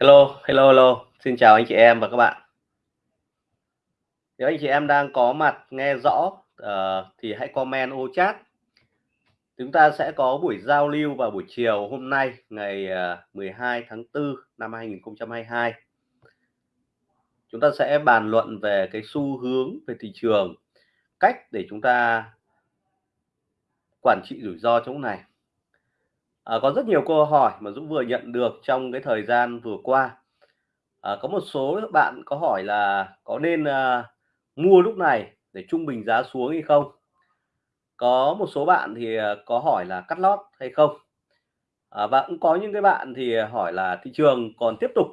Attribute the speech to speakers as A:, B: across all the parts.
A: Hello, hello, hello. Xin chào anh chị em và các bạn. Nếu anh chị em đang có mặt nghe rõ uh, thì hãy comment ô chat. Chúng ta sẽ có buổi giao lưu vào buổi chiều hôm nay ngày ờ, uh, 12 tháng 4 năm 2022. Chúng ta sẽ bàn luận về cái xu hướng về thị trường, cách để chúng ta quản trị rủi ro trong này. À, có rất nhiều câu hỏi mà Dũng vừa nhận được trong cái thời gian vừa qua. À, có một số bạn có hỏi là có nên à, mua lúc này để trung bình giá xuống hay không? Có một số bạn thì à, có hỏi là cắt lót hay không? À, và cũng có những cái bạn thì hỏi là thị trường còn tiếp tục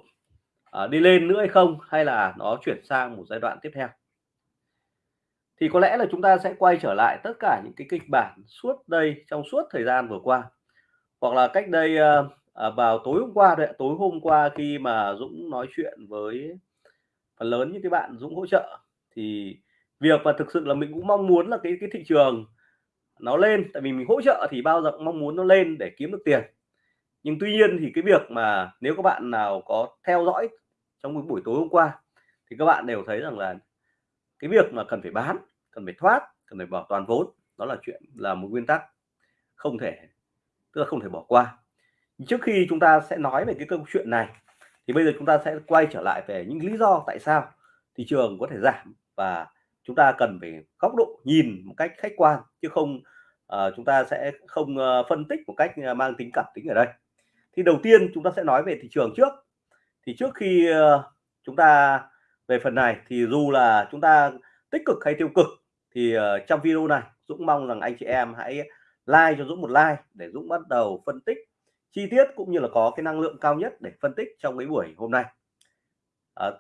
A: à, đi lên nữa hay không hay là nó chuyển sang một giai đoạn tiếp theo? Thì có lẽ là chúng ta sẽ quay trở lại tất cả những cái kịch bản suốt đây trong suốt thời gian vừa qua hoặc là cách đây ờ, à, vào tối hôm qua đấy tối hôm qua khi mà Dũng nói chuyện với phần lớn những cái bạn Dũng hỗ trợ thì việc và thực sự là mình cũng mong muốn là cái cái thị trường nó lên. Tại vì mình hỗ trợ thì bao giờ cũng mong muốn nó lên để kiếm được tiền. Nhưng tuy nhiên thì cái việc mà nếu các bạn nào có theo dõi trong cái buổi tối hôm qua thì các bạn đều thấy rằng là cái việc mà cần phải bán cần phải thoát cần phải bảo toàn vốn đó là chuyện là một nguyên tắc không thể tức là không thể bỏ qua. Trước khi chúng ta sẽ nói về cái câu chuyện này thì bây giờ chúng ta sẽ quay trở lại về những lý do tại sao thị trường có thể giảm và chúng ta cần phải góc độ nhìn một cách khách quan chứ không uh, chúng ta sẽ không uh, phân tích một cách ờ, mang tính cảm tính ở đây. Thì đầu tiên chúng ta sẽ nói về thị trường trước. Thì trước khi uh, chúng ta về phần này thì dù là chúng ta tích cực hay tiêu cực thì uh, trong video này Dũng mong rằng anh chị em hãy like cho Dũng một like để Dũng bắt đầu phân tích chi tiết cũng như là có cái năng lượng cao nhất để phân tích trong cái buổi hôm nay. À,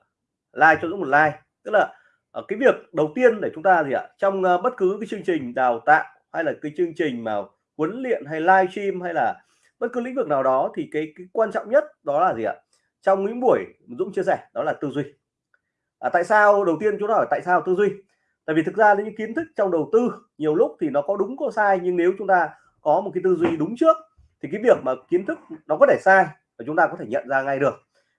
A: like cho Dũng một like tức là ờ, cái việc đầu tiên để chúng ta gì ạ? Trong uh, bất cứ cái chương trình đào tạo hay là cái chương trình mà huấn luyện hay live stream hay là bất cứ lĩnh vực nào đó thì cái, cái quan trọng nhất đó là gì ạ? Trong những buổi Dũng chia sẻ đó là tư duy. À, tại sao? Đầu tiên chúng ta hỏi tại sao tư duy? Tại vì thực ra những kiến thức trong đầu tư nhiều lúc thì nó có đúng có sai nhưng nếu chúng ta có một cái tư duy đúng trước thì cái việc mà kiến thức nó có thể sai và chúng ta có thể nhận ra ngay được.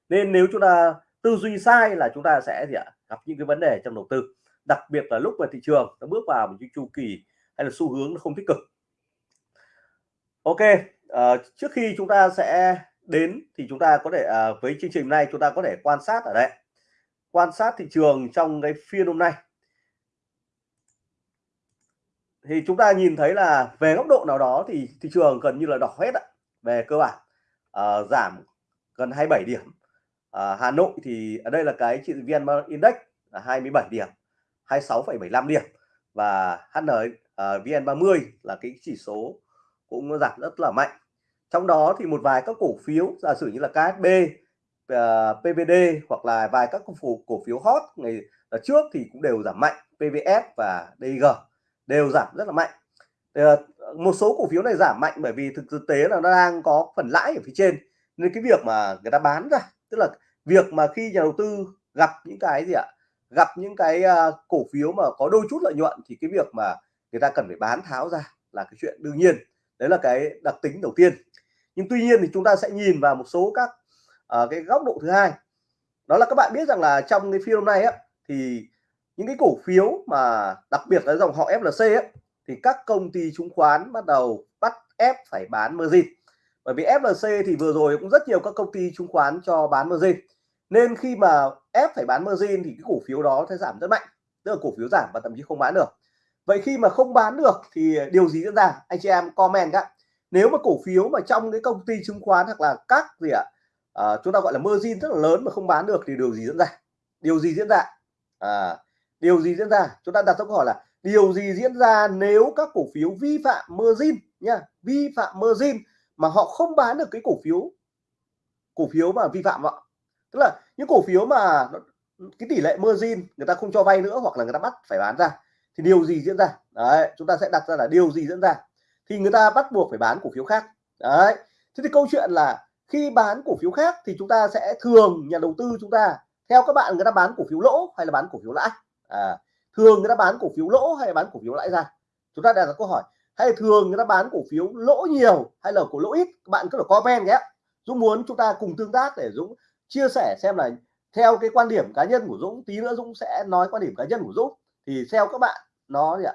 A: Nên nếu chúng ta tư duy sai là chúng ta sẽ gì ạ? Gặp những cái vấn đề trong đầu tư đặc biệt là lúc mà thị trường nó bước vào một cái chu kỳ hay là xu hướng nó không tích cực. Ok uh, trước khi chúng ta sẽ đến thì chúng ta có thể uh, với chương trình này chúng ta có thể quan sát ở đây. Quan sát thị trường trong cái phiên hôm nay thì chúng ta nhìn thấy là về góc độ nào đó thì thị trường gần như là đỏ hết ạ. Về cơ bản à, giảm gần 27 điểm. À, Hà Nội thì ở đây là cái chỉ VN Index là 27 điểm 26,75 điểm. Và HN uh, VN30 là cái chỉ số cũng giảm rất là mạnh. Trong đó thì một vài các cổ phiếu giả sử như là KSB uh, ờ, PVD hoặc là vài các cổ phiếu cổ phiếu hot ngày trước thì cũng đều giảm mạnh. PVS và DG đều giảm rất là mạnh. Ờ, một số cổ phiếu này giảm mạnh bởi vì thực thực tế là nó đang có phần lãi ở phía trên. Nên cái việc mà người ta bán ra tức là việc mà khi nhà đầu tư gặp những cái gì ạ? Gặp những cái uh, cổ phiếu mà có đôi chút lợi nhuận thì cái việc mà người ta cần phải bán tháo ra là cái chuyện đương nhiên. Đấy là cái đặc tính đầu tiên. Nhưng tuy nhiên thì chúng ta sẽ nhìn vào một số các uh, cái góc độ thứ hai. Đó là các bạn biết rằng là trong cái phiên hôm nay á thì những cái cổ phiếu mà đặc biệt là dòng họ FLC ấy, thì các công ty chứng khoán bắt đầu bắt ép phải bán margin. Bởi vì FLC thì vừa rồi cũng rất nhiều các công ty chứng khoán cho bán margin. Nên khi mà ép phải bán margin thì cái cổ phiếu đó sẽ giảm rất mạnh tức là cổ phiếu giảm và thậm chí không bán được. Vậy khi mà không bán được thì điều gì diễn ra? Anh chị em comment các nếu mà cổ phiếu mà trong cái công ty chứng khoán hoặc là các gì ạ à, chúng ta gọi là margin rất là lớn mà không bán được thì điều gì diễn ra? Điều gì diễn ra? À, điều gì diễn ra? Chúng ta đặt câu hỏi là, điều gì diễn ra nếu các cổ phiếu vi phạm margin nha vi phạm margin mà họ không bán được cái cổ phiếu cổ phiếu mà vi phạm họ tức là những cổ phiếu mà cái tỷ lệ margin người ta không cho vay nữa hoặc là người ta bắt phải bán ra, thì điều gì diễn ra? Đấy, chúng ta sẽ đặt ra là điều gì diễn ra? Thì người ta bắt buộc phải bán cổ phiếu khác. Đấy, thế thì câu chuyện là khi bán cổ phiếu khác thì chúng ta sẽ thường, nhà đầu tư chúng ta, theo các bạn người ta bán cổ phiếu lỗ hay là bán cổ phiếu lãi? À, thường người ta bán cổ phiếu lỗ hay bán cổ phiếu lãi ra? Chúng ta đặt ra câu hỏi hay thường người ta bán cổ phiếu lỗ nhiều hay là cổ lỗ ít? Các bạn cứ là comment nhé. Dũng muốn chúng ta cùng tương tác để Dũng chia sẻ xem là theo cái quan điểm cá nhân của Dũng tí nữa Dũng sẽ nói quan điểm cá nhân của Dũng. Thì theo các bạn nó gì ạ?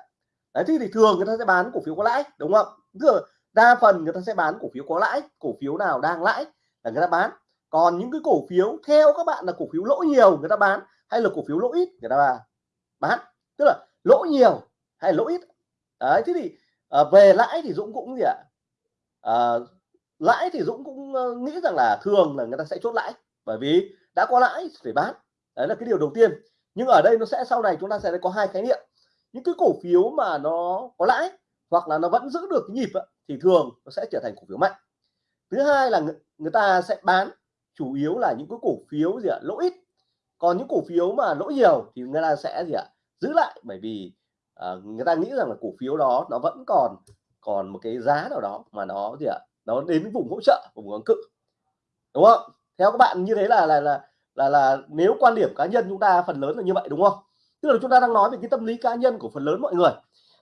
A: Đấy thì, thì thường người ta sẽ bán cổ phiếu có lãi đúng không? Thường đa phần người ta sẽ bán cổ phiếu có lãi cổ phiếu nào đang lãi là người ta bán. Còn những cái cổ phiếu theo các bạn là cổ phiếu lỗ nhiều người ta bán hay là cổ phiếu lỗ ít người ta bán? Bán. Tức là lỗ nhiều hay lỗ ít. Đấy thế thì à, về lãi thì Dũng cũng gì ạ? À, lãi thì Dũng cũng ờ, nghĩ rằng là thường là người ta sẽ chốt lãi bởi vì đã có lãi phải bán. Đấy là cái điều đầu tiên. Nhưng ở đây nó sẽ sau này chúng ta sẽ có hai khái niệm. Những cái cổ phiếu mà nó có lãi hoặc là nó vẫn giữ được cái nhịp thì thường nó sẽ trở thành cổ phiếu mạnh. Thứ hai là người, người ta sẽ bán chủ yếu là những cái cổ phiếu gì ạ? Lỗ ít còn những cổ phiếu mà lỗ nhiều thì người ta sẽ gì ạ? Giữ lại bởi vì uh, người ta nghĩ rằng là cổ phiếu đó nó vẫn còn còn một cái giá nào đó mà nó gì ạ? Nó đến vùng hỗ trợ vùng kháng cự. Đúng không? Theo các bạn như thế là là là là là nếu quan điểm cá nhân chúng ta phần lớn là như vậy đúng không? Tức là chúng ta đang nói về cái tâm lý cá nhân của phần lớn mọi người.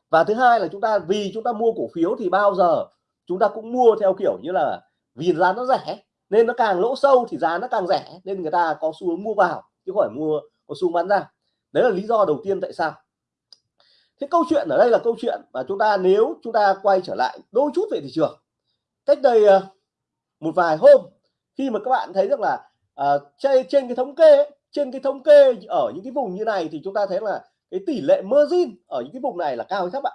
A: Và thứ hai là chúng ta vì chúng ta mua cổ phiếu thì bao giờ chúng ta cũng mua theo kiểu như là vì giá nó rẻ nên nó càng lỗ sâu thì giá nó càng rẻ nên người ta có xu hướng mua vào chứ không phải mua có xu bán ra. Đấy là lý do đầu tiên tại sao. Thế câu chuyện ở đây là câu chuyện mà chúng ta nếu chúng ta quay trở lại đôi chút về thị trường. Cách đây ờ, một vài hôm khi mà các bạn thấy rằng là ờ, uh, trên, trên cái thống kê trên cái thống kê ở những cái vùng như này thì chúng ta thấy là cái tỷ lệ margin ở những cái vùng này là cao hay thấp ạ?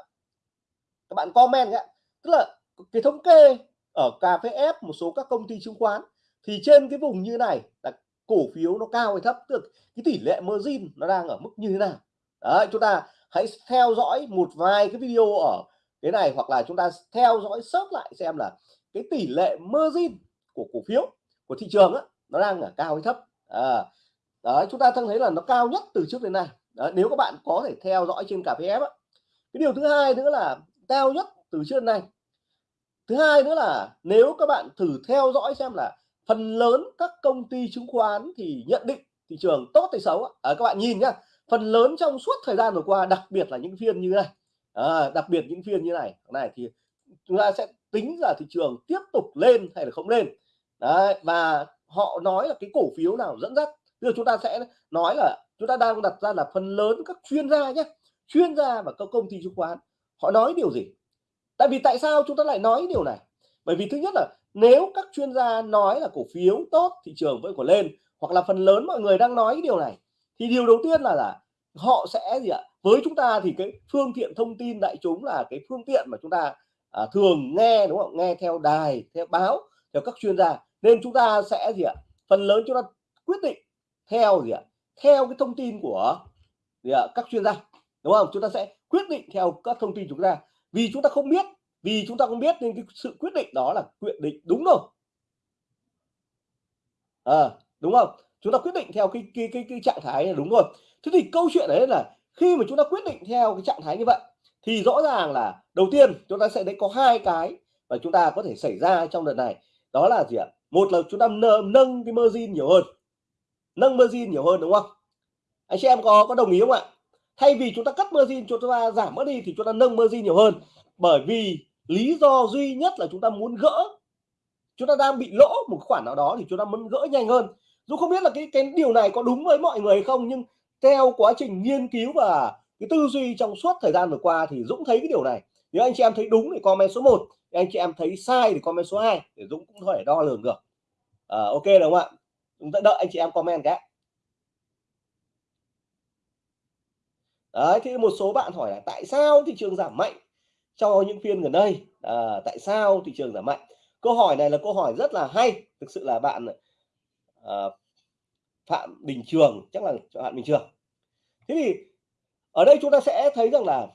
A: Các bạn comment nhé. Tức là cái thống kê ở cà phê ép một số các công ty chứng khoán thì trên cái vùng như này là cổ phiếu nó cao hay thấp tức cái tỷ lệ margin nó đang ở mức như thế nào. Đấy chúng ta hãy theo dõi một vài cái video ở cái này hoặc là chúng ta theo dõi sớt lại xem là cái tỷ lệ margin của cổ phiếu của thị trường á, nó đang ở cao hay thấp. À, đấy chúng ta thân thấy là nó cao nhất từ trước đến nay. Đấy, nếu các bạn có thể theo dõi trên cà phê cái điều thứ hai nữa là cao nhất từ trước đến nay. Thứ hai nữa là nếu các bạn thử theo dõi xem là phần lớn các công ty chứng khoán thì nhận định thị trường tốt hay xấu à, các bạn nhìn nhá phần lớn trong suốt thời gian vừa qua đặc biệt là những phiên như này. À, đặc biệt những phiên như này này thì chúng ta sẽ tính là thị trường tiếp tục lên hay là không lên. Đấy và họ nói là cái cổ phiếu nào dẫn dắt. Bây giờ chúng ta sẽ nói là chúng ta đang đặt ra là phần lớn các chuyên gia nhé chuyên gia và các công ty chứng khoán họ nói điều gì? Tại vì tại sao chúng ta lại nói điều này? Bởi vì thứ nhất là nếu các chuyên gia nói là cổ phiếu tốt thị trường vẫn còn lên hoặc là phần lớn mọi người đang nói cái điều này thì điều đầu tiên là là họ sẽ gì ạ? Với chúng ta thì cái phương tiện thông tin đại chúng là cái phương tiện mà chúng ta à, thường nghe đúng không? Nghe theo đài theo báo theo các chuyên gia. Nên chúng ta sẽ gì ạ? Phần lớn chúng ta quyết định theo gì ạ? Theo cái thông tin của gì ạ? các chuyên gia đúng không? Chúng ta sẽ quyết định theo các thông tin chúng ta. Vì chúng ta không biết vì chúng ta không biết nên cái sự quyết định đó là quyết định đúng rồi à, ờ, đúng không? Chúng ta quyết định theo cái cái cái, cái trạng thái là đúng rồi. Thế thì câu chuyện đấy là khi mà chúng ta quyết định theo cái trạng thái như vậy thì rõ ràng là đầu tiên chúng ta sẽ thấy có hai cái mà chúng ta có thể xảy ra trong đợt này. Đó là gì ạ? Một là chúng ta nâng, nâng cái margin nhiều hơn. Nâng margin nhiều hơn đúng không? Anh chị em có có đồng ý không ạ? Thay vì chúng ta cắt margin chúng ta giảm mất đi thì chúng ta nâng margin nhiều hơn. Bởi vì lý do duy nhất là chúng ta muốn gỡ chúng ta đang bị lỗ một khoản nào đó thì chúng ta muốn gỡ nhanh hơn. Dù không biết là cái cái điều này có đúng với mọi người hay không nhưng theo quá trình nghiên cứu và cái tư duy trong suốt thời gian vừa qua thì Dũng thấy cái điều này. Nếu anh chị em thấy đúng thì comment số 1 anh chị em thấy sai thì comment số 2 để Dũng cũng có thể đo lường được. À, ok đúng không ạ? Chúng ta đợi anh chị em comment cái. Đấy thì một số bạn hỏi là tại sao thị trường giảm mạnh? Trong những phiên gần đây. À, tại sao thị trường giảm mạnh? Câu hỏi này là câu hỏi rất là hay. Thực sự là bạn à, phạm bình trường chắc là bạn bình trường. Thế thì ở đây chúng ta sẽ thấy rằng là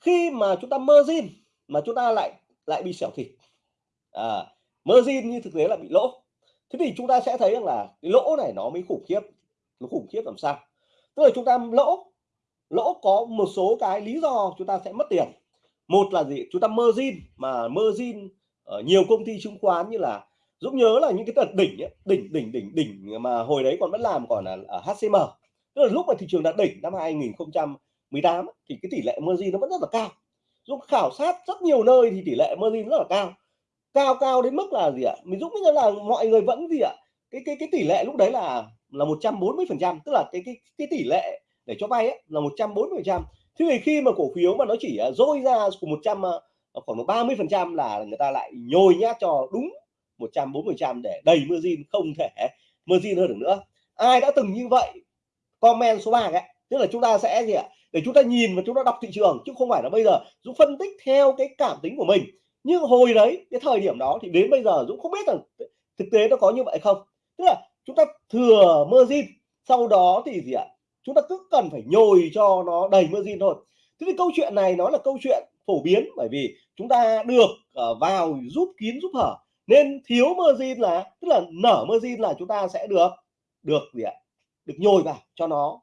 A: khi mà chúng ta margin mà chúng ta lại lại bị xẻo thịt à, margin như thực tế là bị lỗ. Thế thì chúng ta sẽ thấy rằng là cái lỗ này nó mới khủng khiếp. Nó khủng khiếp làm sao? Tức là chúng ta lỗ lỗ có một số cái lý do chúng ta sẽ mất tiền. Một là gì? Chúng ta margin mà margin ở nhiều công ty chứng khoán như là Dũng nhớ là những cái đợt đỉnh ấy, đỉnh đỉnh đỉnh đỉnh mà hồi đấy còn vẫn làm còn là ở HCM tức là lúc mà thị trường đã đỉnh năm 2018 thì cái tỷ lệ margin nó vẫn rất là cao. Dũng khảo sát rất nhiều nơi thì tỷ lệ margin rất là cao.
B: Cao cao đến mức là gì ạ? Mình dũng nghĩ là mọi người vẫn gì ạ? Cái cái cái tỷ lệ lúc đấy là là 140 phần trăm tức là cái cái cái tỷ lệ để cho vay ấy, là 140 phần trăm. Thế thì khi mà cổ phiếu mà nó chỉ à, dôi ra của 100 à, à, khoảng 30 phần trăm là người ta lại nhồi nhát cho đúng 140 trăm để đầy margin không thể margin hơn được nữa. Ai đã từng như vậy? Comment số 3 ấy tức là chúng ta sẽ gì ạ? Để chúng ta nhìn và chúng ta đọc thị trường chứ không phải là bây giờ Dũng phân tích theo cái cảm tính của mình. Nhưng hồi đấy cái thời điểm đó thì đến bây giờ Dũng không biết rằng thực tế nó có như vậy không. Tức là chúng ta thừa margin sau đó thì gì ạ? Chúng ta cứ cần phải nhồi cho nó đầy margin thôi. Thế thì câu chuyện này nó là câu chuyện phổ biến bởi vì chúng ta được ờ, vào giúp kín giúp hở. Nên thiếu margin là tức là nở margin là chúng ta sẽ được được gì ạ? Được nhồi vào cho nó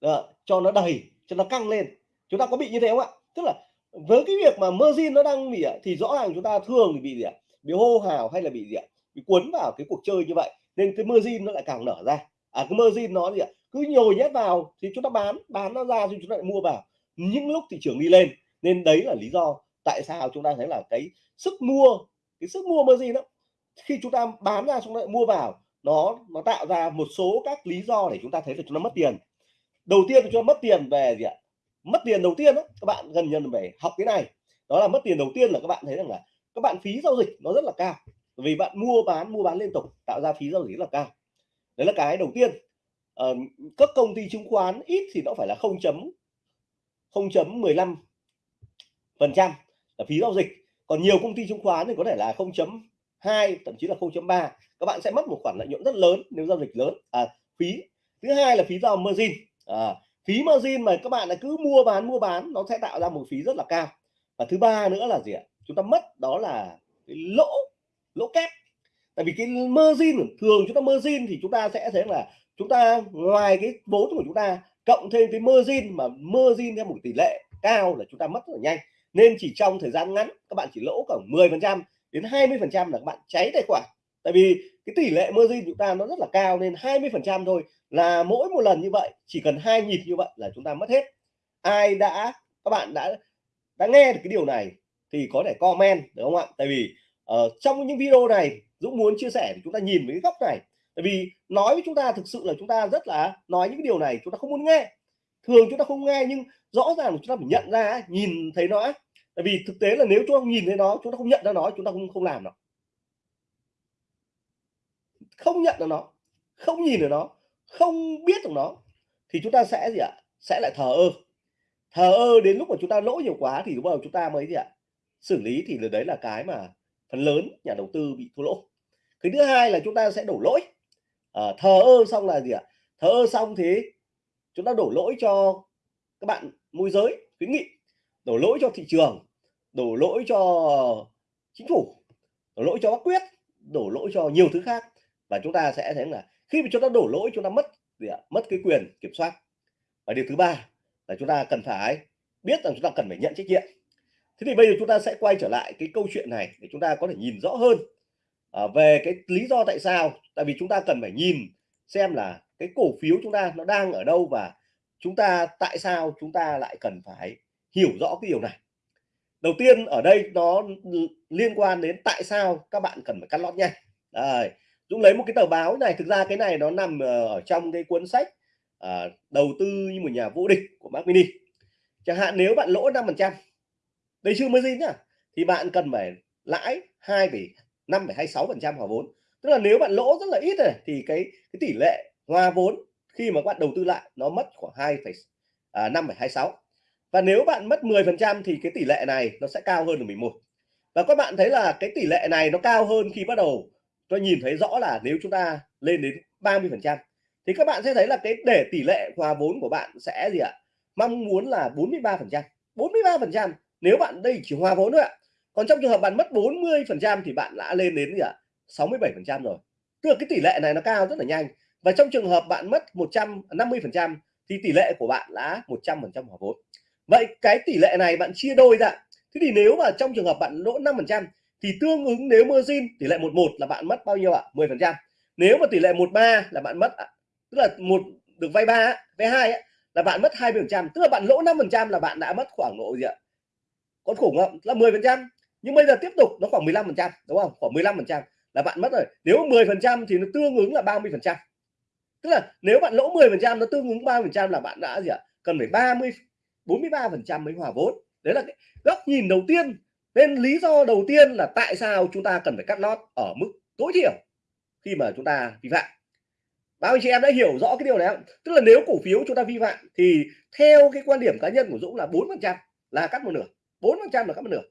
B: đó, cho nó đầy cho nó căng lên. Chúng ta có bị như thế không ạ? Tức là với cái việc mà margin nó đang bị ờ, thì rõ ràng chúng ta thường thì bị gì ạ? Bị hô hào hay là bị gì ạ? Bị cuốn vào cái cuộc chơi như vậy nên cái margin nó lại càng nở ra. À cái margin nó gì ạ? Cứ nhồi nhét vào thì chúng ta bán bán nó ra thì chúng ta lại mua vào. Những lúc thị trường đi lên, nên đấy là lý do tại sao chúng ta thấy là cái sức mua, cái sức mua margin đó, khi chúng ta bán ra chúng ta lại mua vào, nó nó tạo ra một số các lý do để chúng ta thấy là chúng ta mất tiền. Đầu tiên cho mất tiền về gì ạ? Mất tiền đầu tiên đó, các bạn gần như phải học cái này. Đó là mất tiền đầu tiên là các bạn thấy rằng là các bạn phí giao dịch nó rất là cao. Vì bạn mua, bán mua, bán liên tục, tạo ra phí giao dịch rất là cao. Đấy là cái đầu tiên uh, các công ty chứng khoán ít thì nó phải là 0 chấm 0.15 phần trăm là phí giao dịch. Còn nhiều công ty chứng khoán thì có thể là 0.2 thậm chí là 0.3 các bạn sẽ mất một khoản lợi nhuận rất lớn nếu giao dịch lớn à, phí. Thứ hai là phí giao margin. À, phí margin mà các bạn là cứ mua bán mua bán nó sẽ tạo ra một phí rất là cao. Và thứ ba nữa là gì ạ? Chúng ta mất đó là cái lỗ lỗ kép. Tại vì cái margin thường chúng ta margin thì chúng ta sẽ thấy là chúng ta ngoài cái vốn của chúng ta cộng thêm cái margin mà margin theo một tỷ lệ cao là chúng ta mất rất là nhanh. Nên chỉ trong thời gian ngắn các bạn chỉ lỗ khoảng 10 phần trăm đến 20 phần trăm là các bạn cháy tài khoản. Tại vì cái tỷ lệ margin chúng ta nó rất là cao nên 20 phần trăm thôi là mỗi một lần như vậy chỉ cần hai nhịp như vậy là chúng ta mất hết. Ai đã các bạn đã đã nghe được cái điều này thì có thể comment được không ạ? Tại vì uh, trong những video này Dũng muốn chia sẻ chúng ta nhìn với cái góc này tại vì nói với chúng ta thực sự là chúng ta rất là nói những cái điều này chúng ta không muốn nghe thường chúng ta không nghe nhưng rõ ràng chúng ta phải nhận ra nhìn thấy nó tại vì thực tế là nếu chúng ta nhìn thấy nó chúng ta không nhận ra nó chúng ta không không làm nó không nhận được nó không nhìn được nó không biết được nó thì chúng ta sẽ gì ạ sẽ lại thờ ơ thờ ơ đến lúc mà chúng ta lỗ nhiều quá thì lúc đầu chúng ta mới gì ạ xử lý thì đấy là cái mà phần lớn nhà đầu tư bị thua lỗ cái thứ hai là chúng ta sẽ đổ lỗi à, thờ ơ xong là gì ạ? Thờ ơ xong thì chúng ta đổ lỗi cho các bạn môi giới khuyến nghị. Đổ lỗi cho thị trường đổ lỗi cho chính phủ đổ lỗi cho bác quyết đổ lỗi cho nhiều thứ khác. Và chúng ta sẽ thấy là khi mà chúng ta đổ lỗi chúng ta mất gì ạ? Mất cái quyền kiểm soát. Và điều thứ ba là chúng ta cần phải biết rằng chúng ta cần phải nhận trách nhiệm. Thế thì bây giờ chúng ta sẽ quay trở lại cái câu chuyện này để chúng ta có thể nhìn rõ hơn à, về cái lý do tại sao tại vì chúng ta cần phải nhìn xem là cái cổ phiếu chúng ta nó đang ở đâu và chúng ta tại sao chúng ta lại cần phải hiểu rõ cái điều này. Đầu tiên ở đây nó liên quan đến tại sao các bạn cần phải cắt lót nhanh. Đây Dũng lấy một cái tờ báo này thực ra cái này nó nằm ờ, ở trong cái cuốn sách à, đầu tư như một nhà vô địch của Mark Mini. Chẳng hạn nếu bạn lỗ 5 phần trăm đây chưa mới gì nhá thì bạn cần phải lãi 2,5,26 phần trăm hòa vốn tức là nếu bạn lỗ rất là ít này thì cái cái tỷ lệ hòa vốn khi mà bạn đầu tư lại nó mất khoảng hai à, và nếu bạn mất 10 phần trăm thì cái tỷ lệ này nó sẽ cao hơn được 11 và các bạn thấy là cái tỷ lệ này nó cao hơn khi bắt đầu tôi nhìn thấy rõ là nếu chúng ta lên đến 30 phần trăm thì các bạn sẽ thấy là cái để tỷ lệ hòa vốn của bạn sẽ gì ạ? Mong muốn là 43 phần trăm. 43 phần trăm nếu bạn đây chỉ hòa vốn thôi ạ. Còn trong trường hợp bạn mất 40 phần trăm thì bạn đã lên đến gì ạ? 67% rồi. Tức là cái tỷ lệ này nó cao rất là nhanh. Và trong trường hợp bạn mất 150% thì tỷ lệ của bạn là 100% hòa vốn. Vậy cái tỷ lệ này bạn chia đôi ra. Thế thì nếu mà trong trường hợp bạn lỗ 5% thì tương ứng nếu margin, tỷ lệ 11 là bạn mất bao nhiêu ạ? 10% Nếu mà tỷ lệ 13 là bạn mất tức là một được vay 3 vay 2 là bạn mất 20% tức là bạn lỗ 5% là bạn đã mất khoảng độ gì ạ? Con khủng không? Là 10% nhưng bây giờ tiếp tục nó khoảng 15% đúng không? Khoảng 15% là bạn mất rồi. Nếu 10 phần trăm thì nó tương ứng là 30 phần trăm. Tức là nếu bạn lỗ 10 phần trăm, nó tương ứng 30 phần trăm là bạn đã gì ạ? Cần phải 30 43 phần trăm mới hòa vốn. Đấy là cái góc nhìn đầu tiên. Nên lý do đầu tiên là tại sao chúng ta cần phải cắt lót ở mức tối thiểu khi mà chúng ta vi phạm. Bao anh chị em đã hiểu rõ cái điều này không? Tức là nếu cổ phiếu chúng ta vi phạm thì theo cái quan điểm cá nhân của Dũng là 4 phần trăm là cắt một nửa. 4 phần trăm là cắt một nửa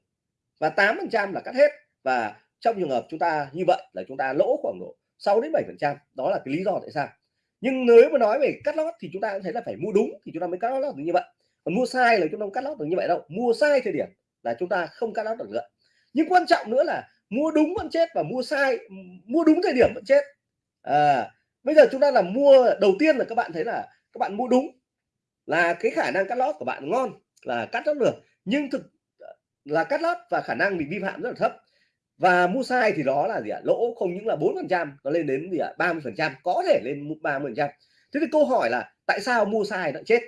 B: và 8 phần trăm là cắt hết. Và trong trường hợp chúng ta như vậy là chúng ta lỗ khoảng độ 6 đến 7 phần trăm đó là cái lý do tại sao. Nhưng nếu mà nói về cắt lót thì chúng ta cũng thấy là phải mua đúng thì chúng ta mới cắt lót được như vậy. Còn mua sai là chúng ta không cắt lót được như vậy đâu. Mua sai thời điểm là chúng ta không cắt lót được nữa. Nhưng quan trọng nữa là mua đúng vẫn chết và mua sai mua đúng thời điểm vẫn chết. À, bây giờ chúng ta là mua đầu tiên là các bạn thấy là các bạn mua đúng là cái khả năng cắt lót của bạn ngon là cắt lót được. Nhưng thực là cắt lót và khả năng bị vi phạm rất là thấp và mua sai thì đó là gì ạ? Lỗ không những là bốn phần trăm nó lên đến gì ạ? ba mươi phần trăm có thể lên ba mươi phần trăm. Thế thì câu hỏi là tại sao mua sai nó chết?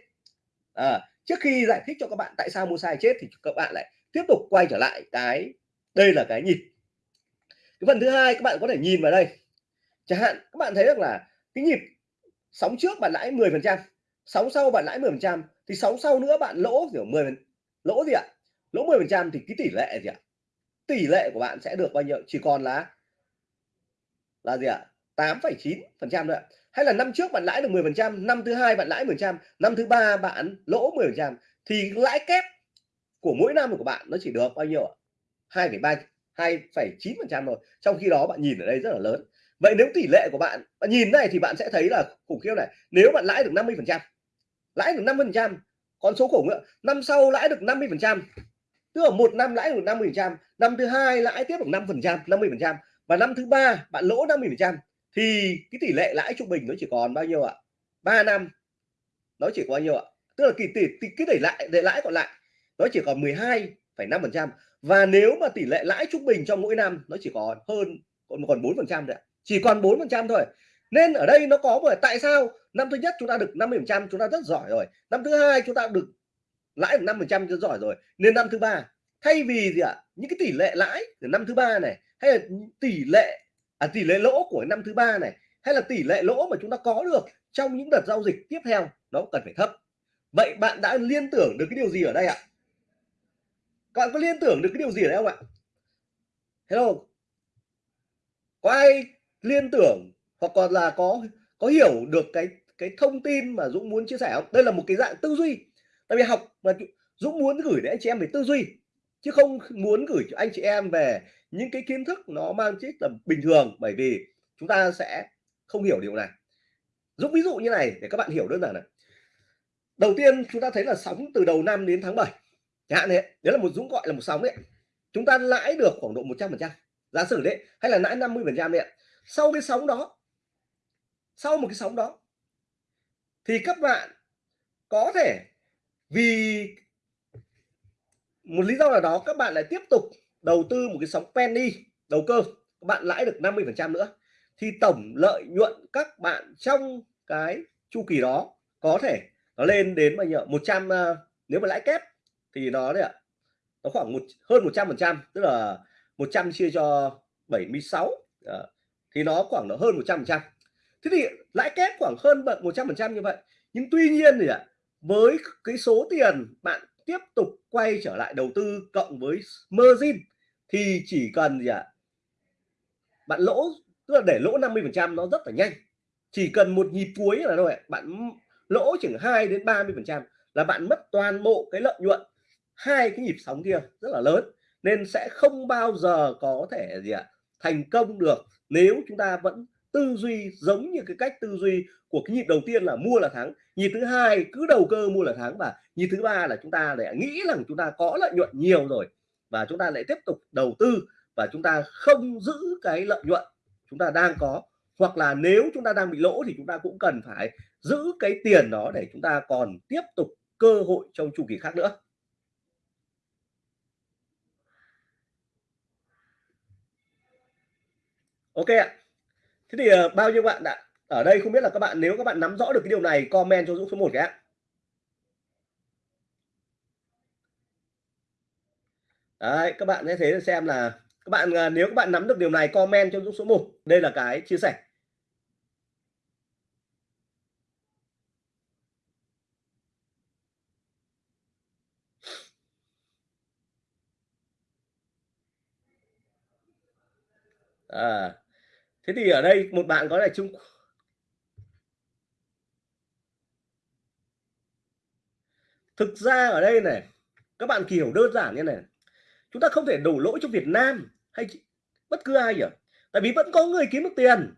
B: À, trước khi giải thích cho các bạn tại sao mua sai chết thì các bạn lại tiếp tục quay trở lại cái đây là cái nhịp cái phần thứ hai các bạn có thể nhìn vào đây. Chẳng hạn các bạn thấy được là cái nhịp sóng trước bạn lãi 10 phần trăm sóng sau bạn lãi 10 phần trăm thì sóng sau nữa bạn lỗ kiểu 10 lỗ gì ạ? Lỗ 10 phần trăm thì cái tỷ lệ gì ạ? Tỷ lệ của bạn sẽ được bao nhiêu? Chỉ còn là là gì ạ? 8,9 phần trăm ạ. Hay là năm trước bạn lãi được 10 phần trăm năm thứ hai bạn lãi 10 trăm năm thứ ba bạn lỗ 10 phần trăm thì lãi kép của mỗi năm của bạn nó chỉ được bao nhiêu ạ? 2,3 2,9 phần trăm rồi trong khi đó bạn nhìn ở đây rất là lớn. Vậy nếu tỷ lệ của bạn bạn nhìn này thì bạn sẽ thấy là khủng khiếp này. Nếu bạn lãi được 50 phần trăm lãi được 50 phần trăm con số khủng nữa năm sau lãi được 50 phần trăm tức là một năm lãi được 50 trăm năm thứ hai lãi tiếp được 5 phần trăm 50 phần trăm và năm thứ ba bạn lỗ 50 phần trăm thì cái tỷ lệ lãi trung bình nó chỉ còn bao nhiêu ạ? 3 năm. Nó chỉ có bao nhiêu ạ? Tức là kỳ tỷ, cái tỷ lãi để lãi còn lại nó chỉ còn 12,5 phần trăm và nếu mà tỷ lệ lãi trung bình trong mỗi năm nó chỉ còn hơn còn còn 4 phần trăm đấy chỉ còn 4 phần trăm thôi. Nên ở đây nó có bởi tại sao năm thứ nhất chúng ta được 50 phần trăm chúng ta rất giỏi rồi năm thứ hai chúng ta được lãi được 5 phần trăm cho giỏi rồi nên năm thứ ba thay vì gì ạ? Những cái tỷ lệ lãi của năm thứ ba này hay là tỷ lệ à, tỷ lệ lỗ của năm thứ ba này hay là tỷ lệ lỗ mà chúng ta có được trong những đợt giao dịch tiếp theo nó cần phải thấp. Vậy bạn đã liên tưởng được cái điều gì ở đây ạ? Các bạn có liên tưởng được cái điều gì ở đây không ạ? Hello? Có ai liên tưởng hoặc còn là có có hiểu được cái cái thông tin mà Dũng muốn chia sẻ không? Đây là một cái dạng tư duy tại vì học mà Dũng muốn gửi đến anh chị em về tư duy, chứ không muốn gửi cho anh chị em về những cái kiến thức nó mang tính là bình thường, bởi vì chúng ta sẽ không hiểu điều này. Dũng ví dụ như này, để các bạn hiểu đơn giản này. Đầu tiên chúng ta thấy là sóng từ đầu năm đến tháng 7 chẳng hạn đấy đấy là một Dũng gọi là một sóng đấy. Chúng ta lãi được khoảng độ 100 phần trăm, giả sử đấy, hay là lãi 50 phần trăm đấy sau cái sóng đó, sau một cái sóng đó, thì các bạn có thể vì một lý do nào đó các bạn lại tiếp tục đầu tư một cái sóng penny đầu cơ các bạn lãi được 50 phần trăm nữa thì tổng lợi nhuận các bạn trong cái chu kỳ đó có thể nó lên đến bao nhiêu 100 à, nếu mà lãi kép thì nó đấy ạ nó khoảng một hơn 100 phần trăm tức là 100 chia cho 76 uh, à, thì nó khoảng nó hơn 100 phần trăm. Thế thì lãi kép khoảng hơn 100 phần trăm như vậy nhưng tuy nhiên thì ạ với cái số tiền bạn tiếp tục quay trở lại đầu tư cộng với margin thì chỉ cần gì ạ? Bạn lỗ, tức là để lỗ 50 phần trăm nó rất là nhanh. Chỉ cần một nhịp cuối là thôi bạn lỗ chừng 2 đến 30 phần trăm là bạn mất toàn bộ cái lợi nhuận hai cái nhịp sóng kia, rất là lớn. Nên sẽ không bao giờ có thể gì ạ, thành công được nếu chúng ta vẫn tư duy giống như cái cách tư duy của cái nhịp đầu tiên là mua là thắng. Nhịp thứ hai, cứ đầu cơ mua là thắng, và nhịp thứ ba là chúng ta lại nghĩ rằng chúng ta có lợi nhuận nhiều rồi, và chúng ta lại tiếp tục đầu tư, và chúng ta không giữ cái lợi nhuận chúng ta đang có. Hoặc là nếu chúng ta đang bị lỗ thì chúng ta cũng cần phải giữ cái tiền đó để chúng ta còn tiếp tục cơ hội trong chu kỳ khác nữa. Ok ạ thế thì uh, bao nhiêu bạn đã ở đây không biết là các bạn nếu các bạn nắm rõ được cái điều này comment cho Dũng số 1 cái ạ. Đấy, các bạn sẽ thấy xem là các bạn uh, nếu các bạn nắm được điều này comment cho Dũng số 1 đây là cái chia sẻ. À, thế thì ở đây một bạn có là Trung thực ra ở đây này, các bạn hiểu đơn giản như này chúng ta không thể đổ lỗi cho Việt Nam hay bất cứ ai nhỉ? Tại vì vẫn có người kiếm được tiền.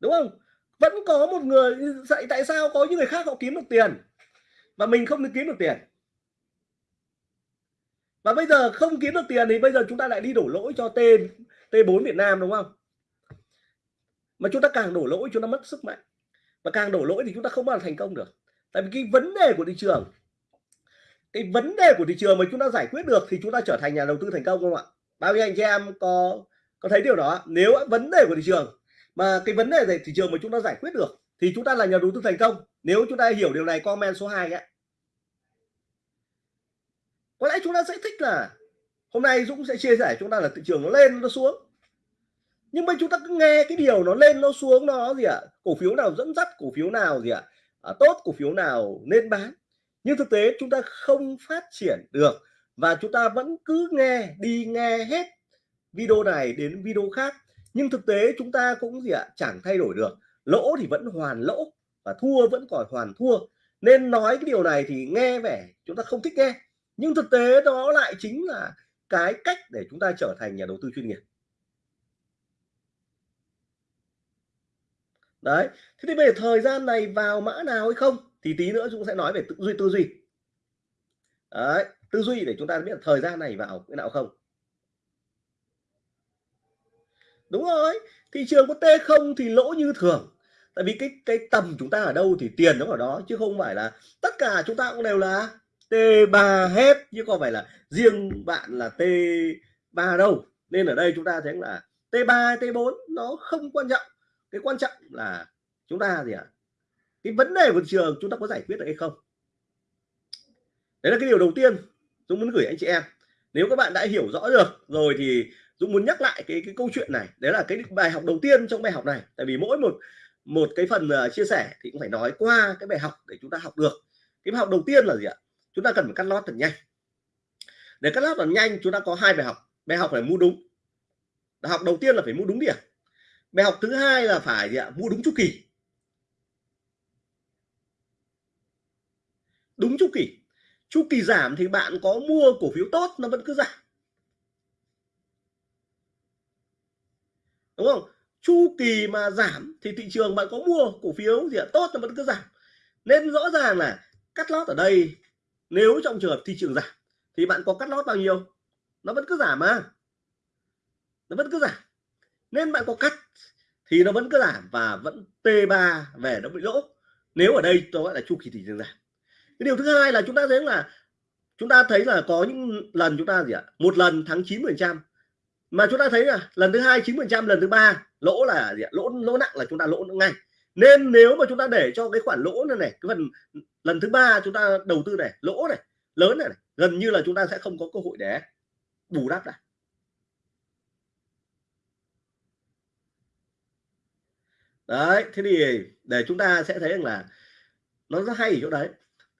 B: Đúng không? Vẫn có một người dạy tại sao có những người khác họ kiếm được tiền và mình không được kiếm được tiền và bây giờ không kiếm được tiền thì bây giờ chúng ta lại đi đổ lỗi cho T T4 Việt Nam, đúng không? Mà chúng ta càng đổ lỗi, chúng ta mất sức mạnh. Và càng đổ lỗi thì chúng ta không bao giờ thành công được. Tại vì cái vấn đề của thị trường, cái vấn đề của thị trường mà chúng ta giải quyết được thì chúng ta trở thành nhà đầu tư thành công không ạ? Bao nhiêu anh chị em có có thấy điều đó? Nếu vấn đề của thị trường, mà cái vấn đề về thị trường mà chúng ta giải quyết được thì chúng ta là nhà đầu tư thành công. Nếu chúng ta hiểu điều này, comment số 2 ấy có lẽ chúng ta sẽ thích là hôm nay Dũng sẽ chia sẻ chúng ta là thị trường nó lên nó xuống. Nhưng mà chúng ta cứ nghe cái điều nó lên nó xuống nó gì ạ? À? cổ phiếu nào dẫn dắt cổ phiếu nào gì ạ? À? à, tốt cổ phiếu nào nên bán? Nhưng thực tế chúng ta không phát triển được và chúng ta vẫn cứ nghe đi nghe hết video này đến video khác. Nhưng thực tế chúng ta cũng gì ạ? Chẳng thay đổi được. Lỗ thì vẫn hoàn lỗ và thua vẫn còn hoàn thua. Nên nói cái điều này thì nghe vẻ chúng ta không thích nghe nhưng thực tế đó lại chính là cái cách để chúng ta trở thành nhà đầu tư chuyên nghiệp. Đấy, thế thì về thời gian này vào mã nào hay không thì tí nữa chúng sẽ nói về tư duy tư duy. Đấy, tư duy để chúng ta biết thời gian này vào cái nào không. Đúng rồi, thị trường có t không thì lỗ như thường. Tại vì cái cái tầm chúng ta ở đâu thì tiền nó ở đó, chứ không phải là tất cả chúng ta cũng đều là T3 hết. Chứ không phải là riêng bạn là T3 đâu. Nên ở đây chúng ta thấy là T3 T4 nó không quan trọng. Cái quan trọng là chúng ta gì ạ? À? cái vấn đề của thị trường chúng ta có giải quyết được hay không? Đấy là cái điều đầu tiên Dũng muốn gửi anh chị em. Nếu các bạn đã hiểu rõ được rồi thì Dũng muốn nhắc lại cái cái câu chuyện này. Đấy là cái bài học đầu tiên trong bài học này. Tại vì mỗi một một cái phần uh, chia sẻ thì cũng phải nói qua cái bài học để chúng ta học được. Cái bài học đầu tiên là gì ạ? Chúng ta cần phải cắt lót thật nhanh. Để cắt lót thật nhanh, chúng ta có hai bài học. Bài học phải mua đúng. Bài học đầu tiên là phải mua đúng điểm bài học thứ hai là phải gì ạ? Mua đúng chu kỳ. Đúng chu kỳ. Chu kỳ giảm thì bạn có mua cổ phiếu tốt, nó vẫn cứ giảm. Đúng không? Chu kỳ mà giảm thì thị trường bạn có mua cổ phiếu gì ạ? Tốt, nó vẫn cứ giảm. Nên rõ ràng là cắt lót ở đây nếu trong trường hợp thị trường giảm thì bạn có cắt lót bao nhiêu? Nó vẫn cứ giảm mà. Nó vẫn cứ giảm nên bạn có cắt thì nó vẫn cứ giảm và vẫn T3 về nó bị lỗ. Nếu ở đây tôi gọi là chu kỳ thị trường giảm cái điều thứ hai là chúng ta thấy là chúng ta thấy là có những lần chúng ta gì ạ? Một lần thắng 9 phần trăm. Mà chúng ta thấy là lần thứ hai 9 phần trăm, lần thứ ba lỗ là gì ạ? lỗ lỗ nặng là chúng ta lỗ ngay nên nếu mà chúng ta để cho cái khoản lỗ này này cái phần lần thứ ba chúng ta đầu tư này lỗ này lớn này, này gần như là chúng ta sẽ không có cơ hội để bù đắp lại. Đấy thế thì để chúng ta sẽ thấy rằng là nó rất hay ở chỗ đấy.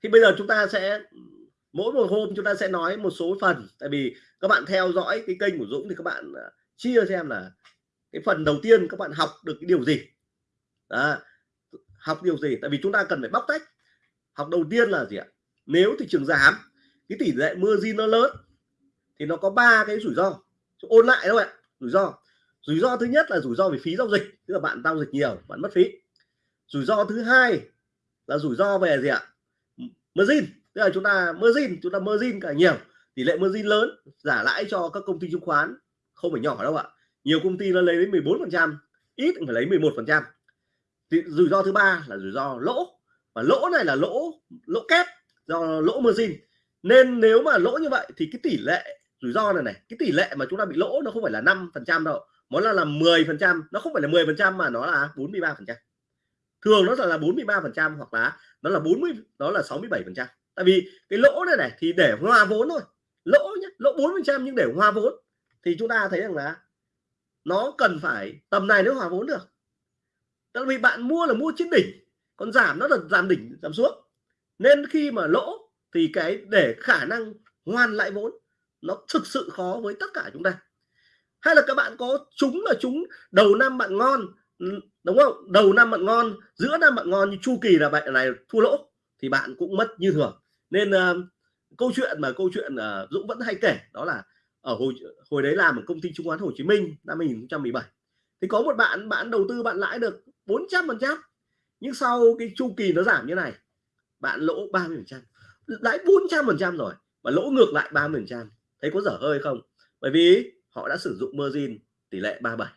B: Thì bây giờ chúng ta sẽ mỗi một hôm chúng ta sẽ nói một số phần. Tại vì các bạn theo dõi cái kênh của Dũng thì các bạn à, chia xem là cái phần đầu tiên các bạn học được cái điều gì. Đó. học điều gì? Tại vì chúng ta cần phải bóc tách. Học đầu tiên là gì ạ? Nếu thị trường giảm, cái tỷ lệ margin nó lớn, thì nó có ba cái rủi ro. Ôn lại đâu ạ, rủi ro. Rủi ro thứ nhất là rủi ro về phí giao dịch. Tức là bạn giao dịch nhiều, bạn mất phí. Rủi ro thứ hai là rủi ro về gì ạ? Margin. Tức là chúng ta margin, chúng ta margin cả nhiều, tỷ lệ margin lớn, giả lãi cho các công ty chứng khoán không phải nhỏ đâu ạ. Nhiều công ty nó lấy đến 14 phần trăm, ít phải lấy 11 phần trăm rủi ro thứ ba là rủi ro lỗ. Và lỗ này là lỗ lỗ kép do lỗ margin. Nên nếu mà lỗ như vậy thì cái tỷ lệ rủi ro này này, cái tỷ lệ mà chúng ta bị lỗ nó không phải là 5 phần trăm đâu. Nó là là 10 phần trăm, nó không phải là 10 phần trăm mà nó là 43 phần trăm. Thường nó là 43 phần trăm hoặc là nó là 40 đó là 67 phần trăm. Tại vì cái lỗ này này thì để hòa vốn thôi. Lỗ nhá, lỗ bốn phần trăm nhưng để hòa vốn. Thì chúng ta thấy rằng là nó cần phải, tầm này nếu hòa vốn được tại vì bạn mua là mua trên đỉnh còn giảm nó là giảm đỉnh giảm xuống. Nên khi mà lỗ thì cái để khả năng hoàn lại vốn nó thực sự khó với tất cả chúng ta. Hay là các bạn có chúng là chúng đầu năm bạn ngon đúng không? Đầu năm bạn ngon giữa năm bạn ngon như chu kỳ là bạn này thua lỗ thì bạn cũng mất như thường. Nên uh, câu chuyện mà câu chuyện uh, Dũng vẫn hay kể đó là ở hồi hồi đấy làm ở công ty chứng khoán Hồ Chí Minh năm 2017 thì có một bạn bạn đầu tư bạn lãi được 400 phần trăm. Nhưng sau cái chu kỳ nó giảm như này, bạn lỗ 30 phần trăm. Lãi 400 phần trăm rồi, mà lỗ ngược lại 30 phần trăm. Thấy có dở hơi không? Bởi vì họ đã sử dụng margin tỷ lệ 37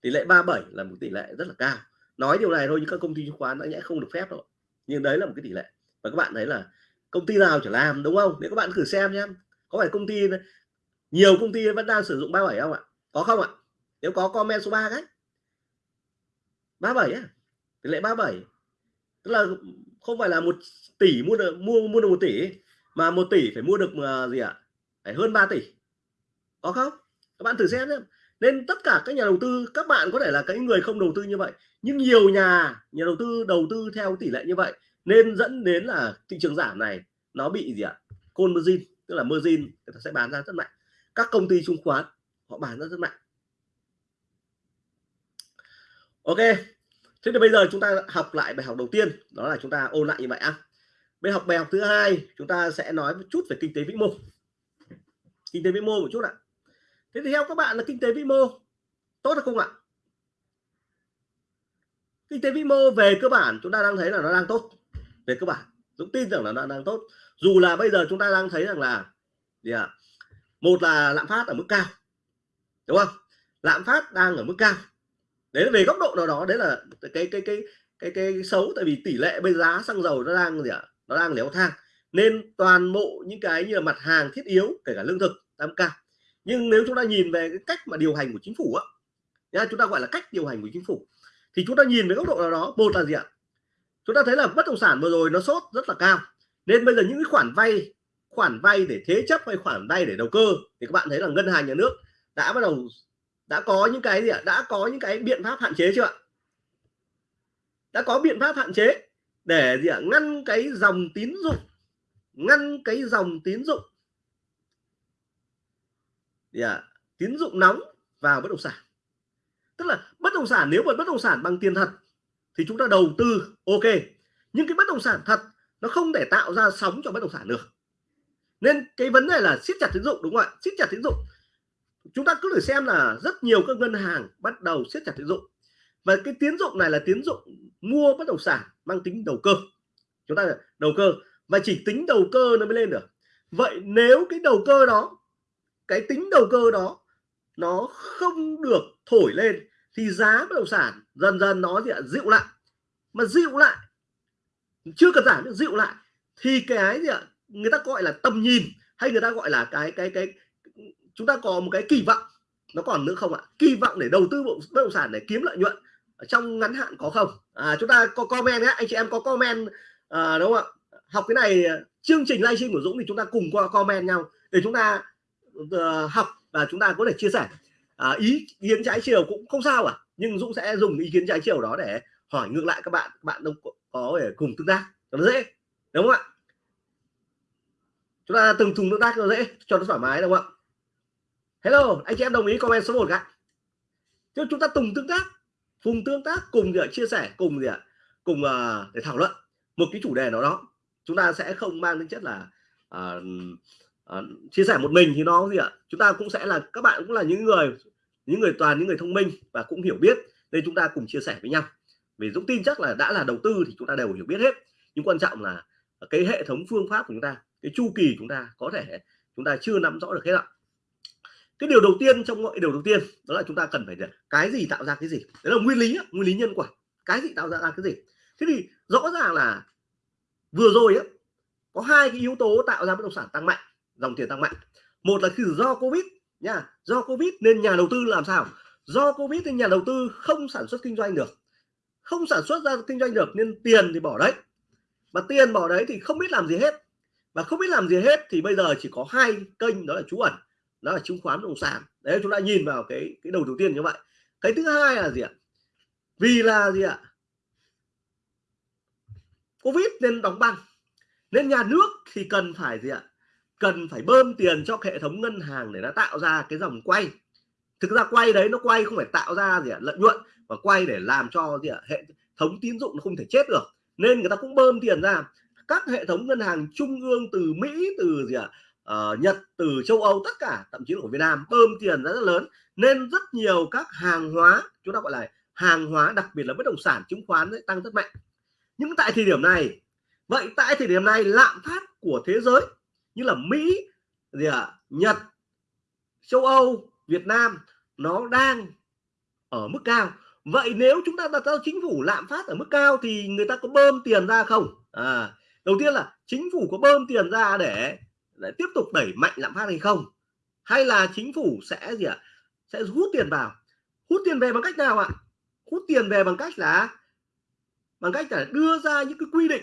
B: tỷ lệ 37 là một tỷ lệ rất là cao. Nói điều này thôi nhưng các công ty chứng khoán đã nhẽ không được phép rồi. Nhưng đấy là một cái tỷ lệ. Và các bạn thấy là công ty nào chẳng làm, đúng không? Nếu các bạn thử xem nhé có phải công ty, nhiều công ty vẫn đang sử dụng 37 không ạ? Có không ạ? Nếu có, comment số 3 cái. 37 á tỷ lệ 37 tức là không phải là một tỷ mua được mua mua được một tỷ mà một tỷ phải mua được uh, gì ạ? Phải hơn 3 tỷ. Có không? Các bạn thử xem nhé nên tất cả các nhà đầu tư các bạn có thể là cái người không đầu tư như vậy nhưng nhiều nhà nhà đầu tư đầu tư theo tỷ lệ như vậy nên dẫn đến là thị trường giảm này nó bị gì ạ? Côn margin tức là margin người ta sẽ bán ra rất mạnh. Các công ty chứng khoán họ bán ra rất mạnh. Ok. Thế thì bây giờ chúng ta học lại bài học đầu tiên. Đó là chúng ta ôn lại như vậy ạ bài học bài học thứ hai, chúng ta sẽ nói một chút về kinh tế vĩ mô. Kinh tế vĩ mô một chút ạ. Thế thì theo các bạn là kinh tế vĩ mô tốt hay không ạ? Kinh tế vĩ mô về cơ bản chúng ta đang thấy là nó đang tốt. Về cơ bản, Dũng tin rằng là nó đang tốt. Dù là bây giờ chúng ta đang thấy rằng là gì ạ? Một là lạm phát ở mức cao. Đúng không? Lạm phát đang ở mức cao đấy là về góc độ nào đó đấy là cái cái cái cái cái, cái xấu tại vì tỷ lệ bây giá xăng dầu nó đang gì ạ? Nó đang léo thang. Nên toàn bộ những cái như là mặt hàng thiết yếu kể cả lương thực tăng cao nhưng nếu chúng ta nhìn về cái cách mà điều hành của chính phủ á nha chúng ta gọi là cách điều hành của chính phủ thì chúng ta nhìn về góc độ nào đó một là gì ạ? Chúng ta thấy là bất động sản vừa rồi nó sốt rất là cao. Nên bây giờ những cái khoản vay khoản vay để thế chấp hay khoản vay để đầu cơ thì các bạn thấy là ngân hàng nhà nước đã bắt đầu đã có những cái gì ạ? Đã có những cái biện pháp hạn chế chưa ạ? Đã có biện pháp hạn chế để gì ạ? Ngăn cái dòng tín dụng, ngăn cái dòng tín dụng gì ạ? Tín dụng nóng vào bất động sản. Tức là bất động sản, nếu mà bất động sản bằng tiền thật thì chúng ta đầu tư, ok. Nhưng cái bất động sản thật nó không thể tạo ra sóng cho bất động sản được. Nên cái vấn đề là siết chặt tín dụng, đúng không ạ? Siết chặt tín dụng chúng ta cứ thử xem là rất nhiều các ngân hàng bắt đầu siết chặt tín dụng. Và cái tín dụng này là tín dụng mua bất động sản mang tính đầu cơ. Chúng ta đầu cơ. Và chỉ tính đầu cơ nó mới lên được. Vậy nếu cái đầu cơ đó, cái tính đầu cơ đó nó không được thổi lên thì giá bất động sản dần dần nó gì dịu lại. Mà dịu lại, chưa cần giảm dịu lại. Thì cái gì ạ? Người ta gọi là tầm nhìn hay người ta gọi là cái cái cái chúng ta có một cái kỳ vọng nó còn nữa không ạ? Kỳ vọng để đầu tư bất động sản để kiếm lợi nhuận trong ngắn hạn có không? À, chúng ta có comment nhé anh chị em có comment à, đúng không ạ? Học cái này chương trình livestream của Dũng thì chúng ta cùng qua comment nhau để chúng ta uh, học và chúng ta có thể chia sẻ. À, ý kiến trái chiều cũng không sao à nhưng Dũng sẽ dùng ý kiến trái chiều đó để hỏi ngược lại các bạn các bạn đâu có để cùng tương tác cho nó dễ đúng không ạ? Chúng ta từng thùng tương tác cho nó dễ cho nó thoải mái đúng không ạ? Hello anh chị em đồng ý comment số 1 ạ. Chứ chúng ta cùng tương tác cùng tương tác cùng gì ạ? chia sẻ cùng gì ạ? Cùng uh, để thảo luận một cái chủ đề nào đó. Chúng ta sẽ không mang tính chất là uh, uh, chia sẻ một mình thì nó gì ạ? Chúng ta cũng sẽ là các bạn cũng là những người những người toàn những người thông minh và cũng hiểu biết nên chúng ta cùng chia sẻ với nhau. Vì Dũng tin chắc là đã là đầu tư thì chúng ta đều hiểu biết hết. Nhưng quan trọng là cái hệ thống phương pháp của chúng ta cái chu kỳ chúng ta có thể chúng ta chưa nắm rõ được hết ạ cái điều đầu tiên trong mọi, điều đầu tiên, đó là chúng ta cần phải cái gì tạo ra cái gì. Đấy là nguyên lý nguyên lý nhân quả. Cái gì tạo ra cái gì? Thế thì rõ ràng là vừa rồi á, có hai cái yếu tố tạo ra bất động sản tăng mạnh, dòng tiền tăng mạnh. Một là khi do covid nha, do covid nên nhà đầu tư làm sao? Do covid nên nhà đầu tư không sản xuất kinh doanh được. Không sản xuất ra kinh doanh được nên tiền thì bỏ đấy. Mà tiền bỏ đấy thì không biết làm gì hết. Và không biết làm gì hết thì bây giờ chỉ có hai kênh, đó là trú ẩn đó là chứng khoán bất động sản. Đấy, chúng ta nhìn vào cái cái đầu đầu tiên như vậy. Cái thứ hai là gì ạ? Vì là gì ạ? Covid nên đóng băng. Nên nhà nước thì cần phải gì ạ? Cần phải bơm tiền cho hệ thống ngân hàng để nó tạo ra cái dòng quay. Thực ra quay đấy, nó quay không phải tạo ra gì ạ? Lợi nhuận, mà quay để làm cho gì ạ? Hệ thống tín dụng nó không thể chết được. Nên người ta cũng bơm tiền ra. Các hệ thống ngân hàng trung ương từ Mỹ, từ gì ạ? Uh, Nhật từ châu Âu tất cả thậm chí là của Việt Nam bơm tiền rất, rất lớn nên rất nhiều các hàng hóa chúng ta gọi là hàng hóa đặc biệt là bất động sản chứng khoán ấy, tăng rất mạnh. Nhưng tại thời điểm này vậy tại thời điểm này lạm phát của thế giới như là Mỹ gì à, Nhật châu Âu Việt Nam nó đang ở mức cao. Vậy nếu chúng ta đặt ra chính phủ lạm phát ở mức cao thì người ta có bơm tiền ra không? À, đầu tiên là chính phủ có bơm tiền ra để, để tiếp tục đẩy mạnh lạm phát hay không hay là chính phủ sẽ gì ạ à? sẽ hút tiền vào hút tiền về bằng cách nào ạ hút tiền về bằng cách là bằng cách là đưa ra những cái quy định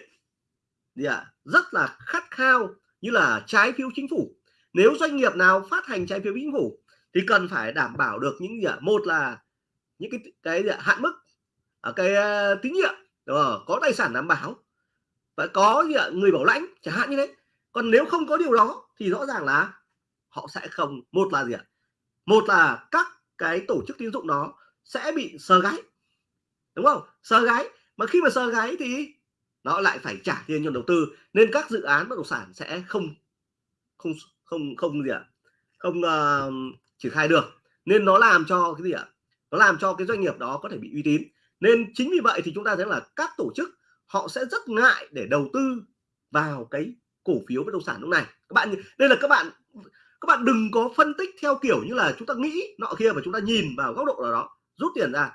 B: gì ạ à? rất là khát khao như là trái phiếu chính phủ nếu doanh nghiệp nào phát hành trái phiếu chính phủ thì cần phải đảm bảo được những gì ạ một là những cái cái gì hạn mức ở cái uh, tín nhiệm đúng không? có tài sản đảm bảo và có gì ạ? người bảo lãnh chẳng hạn như thế còn nếu không có điều đó thì rõ ràng là họ sẽ không một là gì ạ? Một là các cái tổ chức tín dụng đó sẽ bị sờ gáy đúng không? Sờ gáy mà khi mà sờ gáy thì nó lại phải trả tiền cho đầu tư nên các dự án bất động sản sẽ không không không không gì ạ? Không uh, triển khai được. Nên nó làm cho cái gì ạ? Nó làm cho cái doanh nghiệp đó có thể bị uy tín. Nên chính vì vậy thì chúng ta thấy là các tổ chức họ sẽ rất ngại để đầu tư vào cái cổ phiếu bất động sản lúc này. Các bạn đây là các bạn các bạn đừng có phân tích theo kiểu như là chúng ta nghĩ nọ kia và chúng ta nhìn vào góc độ nào đó, rút tiền ra.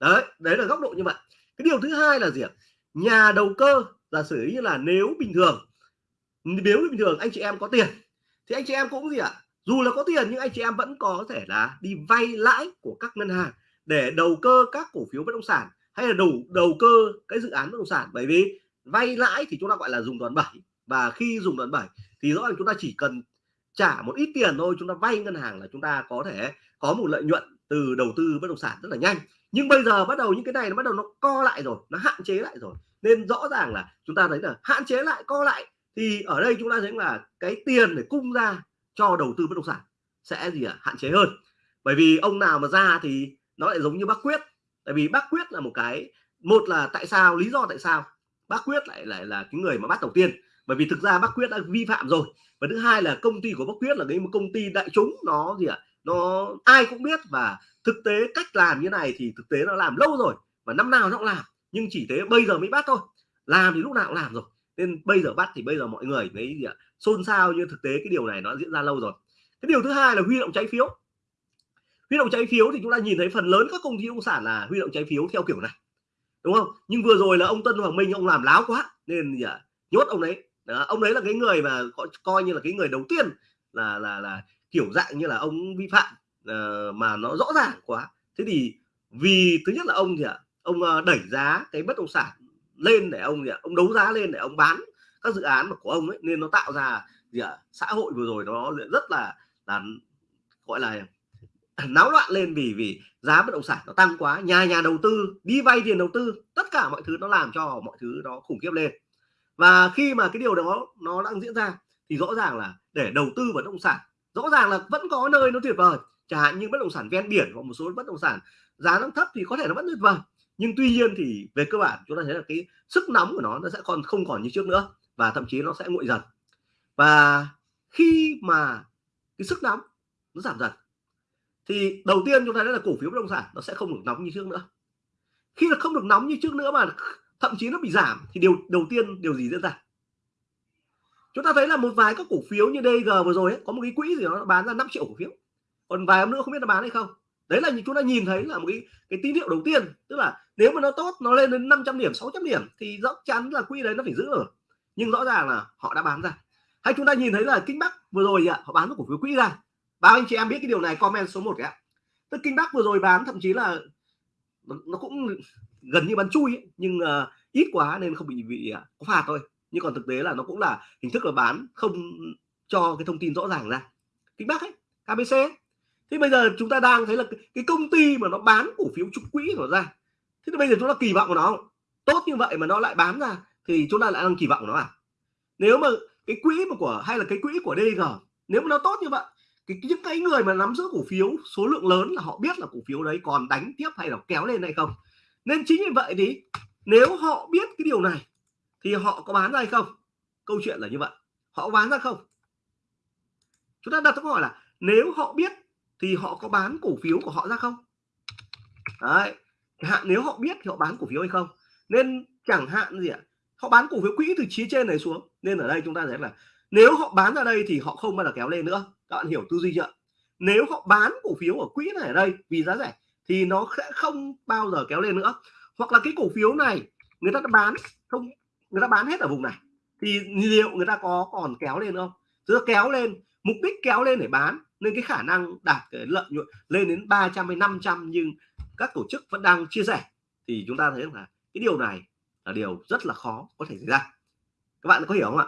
B: Đấy đấy là góc độ như vậy. Cái điều thứ hai là gì ạ? Nhà đầu cơ, giả sử như là nếu bình thường, nếu bình thường anh chị em có tiền, thì anh chị em cũng gì ạ? Dù là có tiền nhưng anh chị em vẫn có thể là đi vay lãi của các ngân hàng để đầu cơ các cổ phiếu bất động sản, hay là đầu đầu cơ cái dự án bất động sản. Bởi vì vay lãi thì chúng ta gọi là dùng đòn bẩy và khi dùng đoạn 7 thì rõ ràng chúng ta chỉ cần trả một ít tiền thôi, chúng ta vay ngân hàng là chúng ta có thể có một lợi nhuận từ đầu tư bất động sản rất là nhanh. Nhưng bây giờ bắt đầu những cái này nó bắt đầu nó co lại rồi, nó hạn chế lại rồi. Nên rõ ràng là chúng ta thấy là hạn chế lại, co lại, thì ở đây chúng ta thấy là cái tiền để cung ra cho đầu tư bất động sản sẽ gì ạ? À? hạn chế hơn. Bởi vì ông nào mà ra thì nó lại giống như bác quyết. Tại vì bác quyết là một cái, một là tại sao, lý do tại sao bác quyết lại lại là cái người mà bắt đầu tiên bởi vì thực ra bác quyết đã vi phạm rồi. Và thứ hai là công ty của bác quyết là cái một công ty đại chúng, nó gì ạ? À? nó ai cũng biết và thực tế cách làm như này thì thực tế nó làm lâu rồi và năm nào nó cũng làm. Nhưng chỉ thế bây giờ mới bắt thôi. Làm thì lúc nào cũng làm rồi. Nên bây giờ bắt thì bây giờ mọi người mới gì ạ? Xôn xao như thực tế cái điều này nó diễn ra lâu rồi. Cái điều thứ hai là huy động trái phiếu. Huy động trái phiếu thì chúng ta nhìn thấy phần lớn các công ty bất động sản là huy động trái phiếu theo kiểu này, đúng không? Nhưng vừa rồi là ông Tân Hoàng Minh, ông làm láo quá nên gì ạ? Nhốt ông đấy đó, ông đấy là cái người mà coi, coi như là cái người đầu tiên là là là kiểu dạng như là ông vi phạm uh, mà nó rõ ràng quá. Thế thì vì thứ nhất là ông thì ạ ông uh, đẩy giá cái bất động sản lên để ông thì à, ông đấu giá lên để ông bán các dự án của ông ấy nên nó tạo ra gì ạ xã hội vừa rồi nó rất là là gọi là náo loạn lên vì vì giá bất động sản nó tăng quá. Nhà nhà đầu tư đi vay tiền đầu tư tất cả mọi thứ nó làm cho mọi thứ nó khủng khiếp lên và khi mà cái điều đó nó đang diễn ra, thì rõ ràng là để đầu tư vào bất động sản, rõ ràng là vẫn có nơi nó tuyệt vời. Chẳng hạn như bất động sản ven biển hoặc một số bất động sản giá nó thấp thì có thể nó vẫn tuyệt vời. Nhưng tuy nhiên thì về cơ bản chúng ta thấy là cái sức nóng của nó nó sẽ còn không còn như trước nữa và thậm chí nó sẽ nguội dần. Và khi mà cái sức nóng nó giảm dần, thì đầu tiên chúng ta thấy là cổ phiếu bất động sản nó sẽ không được nóng như trước nữa. Khi nó không được nóng như trước nữa mà thậm chí nó bị giảm thì điều đầu tiên điều gì diễn ra? Chúng ta thấy là một vài các cổ phiếu như DG vừa rồi ấy, có một cái quỹ gì nó bán ra 5 triệu cổ phiếu. Còn vài hôm nữa không biết nó bán hay không. Đấy là chúng ta nhìn thấy là một cái cái tín hiệu đầu tiên. Tức là nếu mà nó tốt nó lên đến 500 điểm 600 điểm thì rõ chắn là quỹ đấy nó phải giữ ở nhưng rõ ràng là họ đã bán ra. Hay chúng ta nhìn thấy là kinh bắc vừa rồi ạ họ bán cổ phiếu quỹ ra. Bao anh chị em biết cái điều này comment số 1 ạ. Tức kinh bắc vừa rồi bán thậm chí là nó cũng gần như bán chui ấy. nhưng uh, ít quá nên không bị bị à, có phạt thôi nhưng còn thực tế là nó cũng là hình thức là bán không cho cái thông tin rõ ràng ra kính bác ấy KBC ấy. thế bây giờ chúng ta đang thấy là cái công ty mà nó bán cổ phiếu trục quỹ nó ra thế thì bây giờ chúng ta kỳ vọng của nó tốt như vậy mà nó lại bán ra thì chúng ta lại đang kỳ vọng nó à nếu mà cái quỹ mà của hay là cái quỹ của DG nếu mà nó tốt như vậy cái những cái người mà nắm giữ cổ phiếu số lượng lớn là họ biết là cổ phiếu đấy còn đánh tiếp hay là kéo lên hay không nên chính vì vậy thì nếu họ biết cái điều này thì họ có bán ra hay không? Câu chuyện là như vậy. Họ bán ra không? Chúng ta đặt câu hỏi là nếu họ biết thì họ có bán cổ phiếu của họ ra không? Đấy. Hạn nếu họ biết thì họ bán cổ phiếu hay không? Nên chẳng hạn gì ạ? Họ bán cổ phiếu quỹ từ phía trên này xuống. Nên ở đây chúng ta thấy là nếu họ bán ra đây thì họ không bao giờ kéo lên nữa. Các bạn hiểu tư duy chưa? Nếu họ bán cổ phiếu ở quỹ này ở đây vì giá rẻ thì nó sẽ không bao giờ kéo lên nữa. Hoặc là cái cổ phiếu này, người ta đã bán, không, người ta bán hết ở vùng này, thì liệu người ta có còn kéo lên không? Tức kéo lên, mục đích kéo lên để bán, nên cái khả năng đạt cái lợi nhuận lên đến 300 hay 500 nhưng các tổ chức vẫn đang chia sẻ, thì chúng ta thấy là cái điều này là điều rất là khó có thể xảy ra. Các bạn có hiểu không ạ?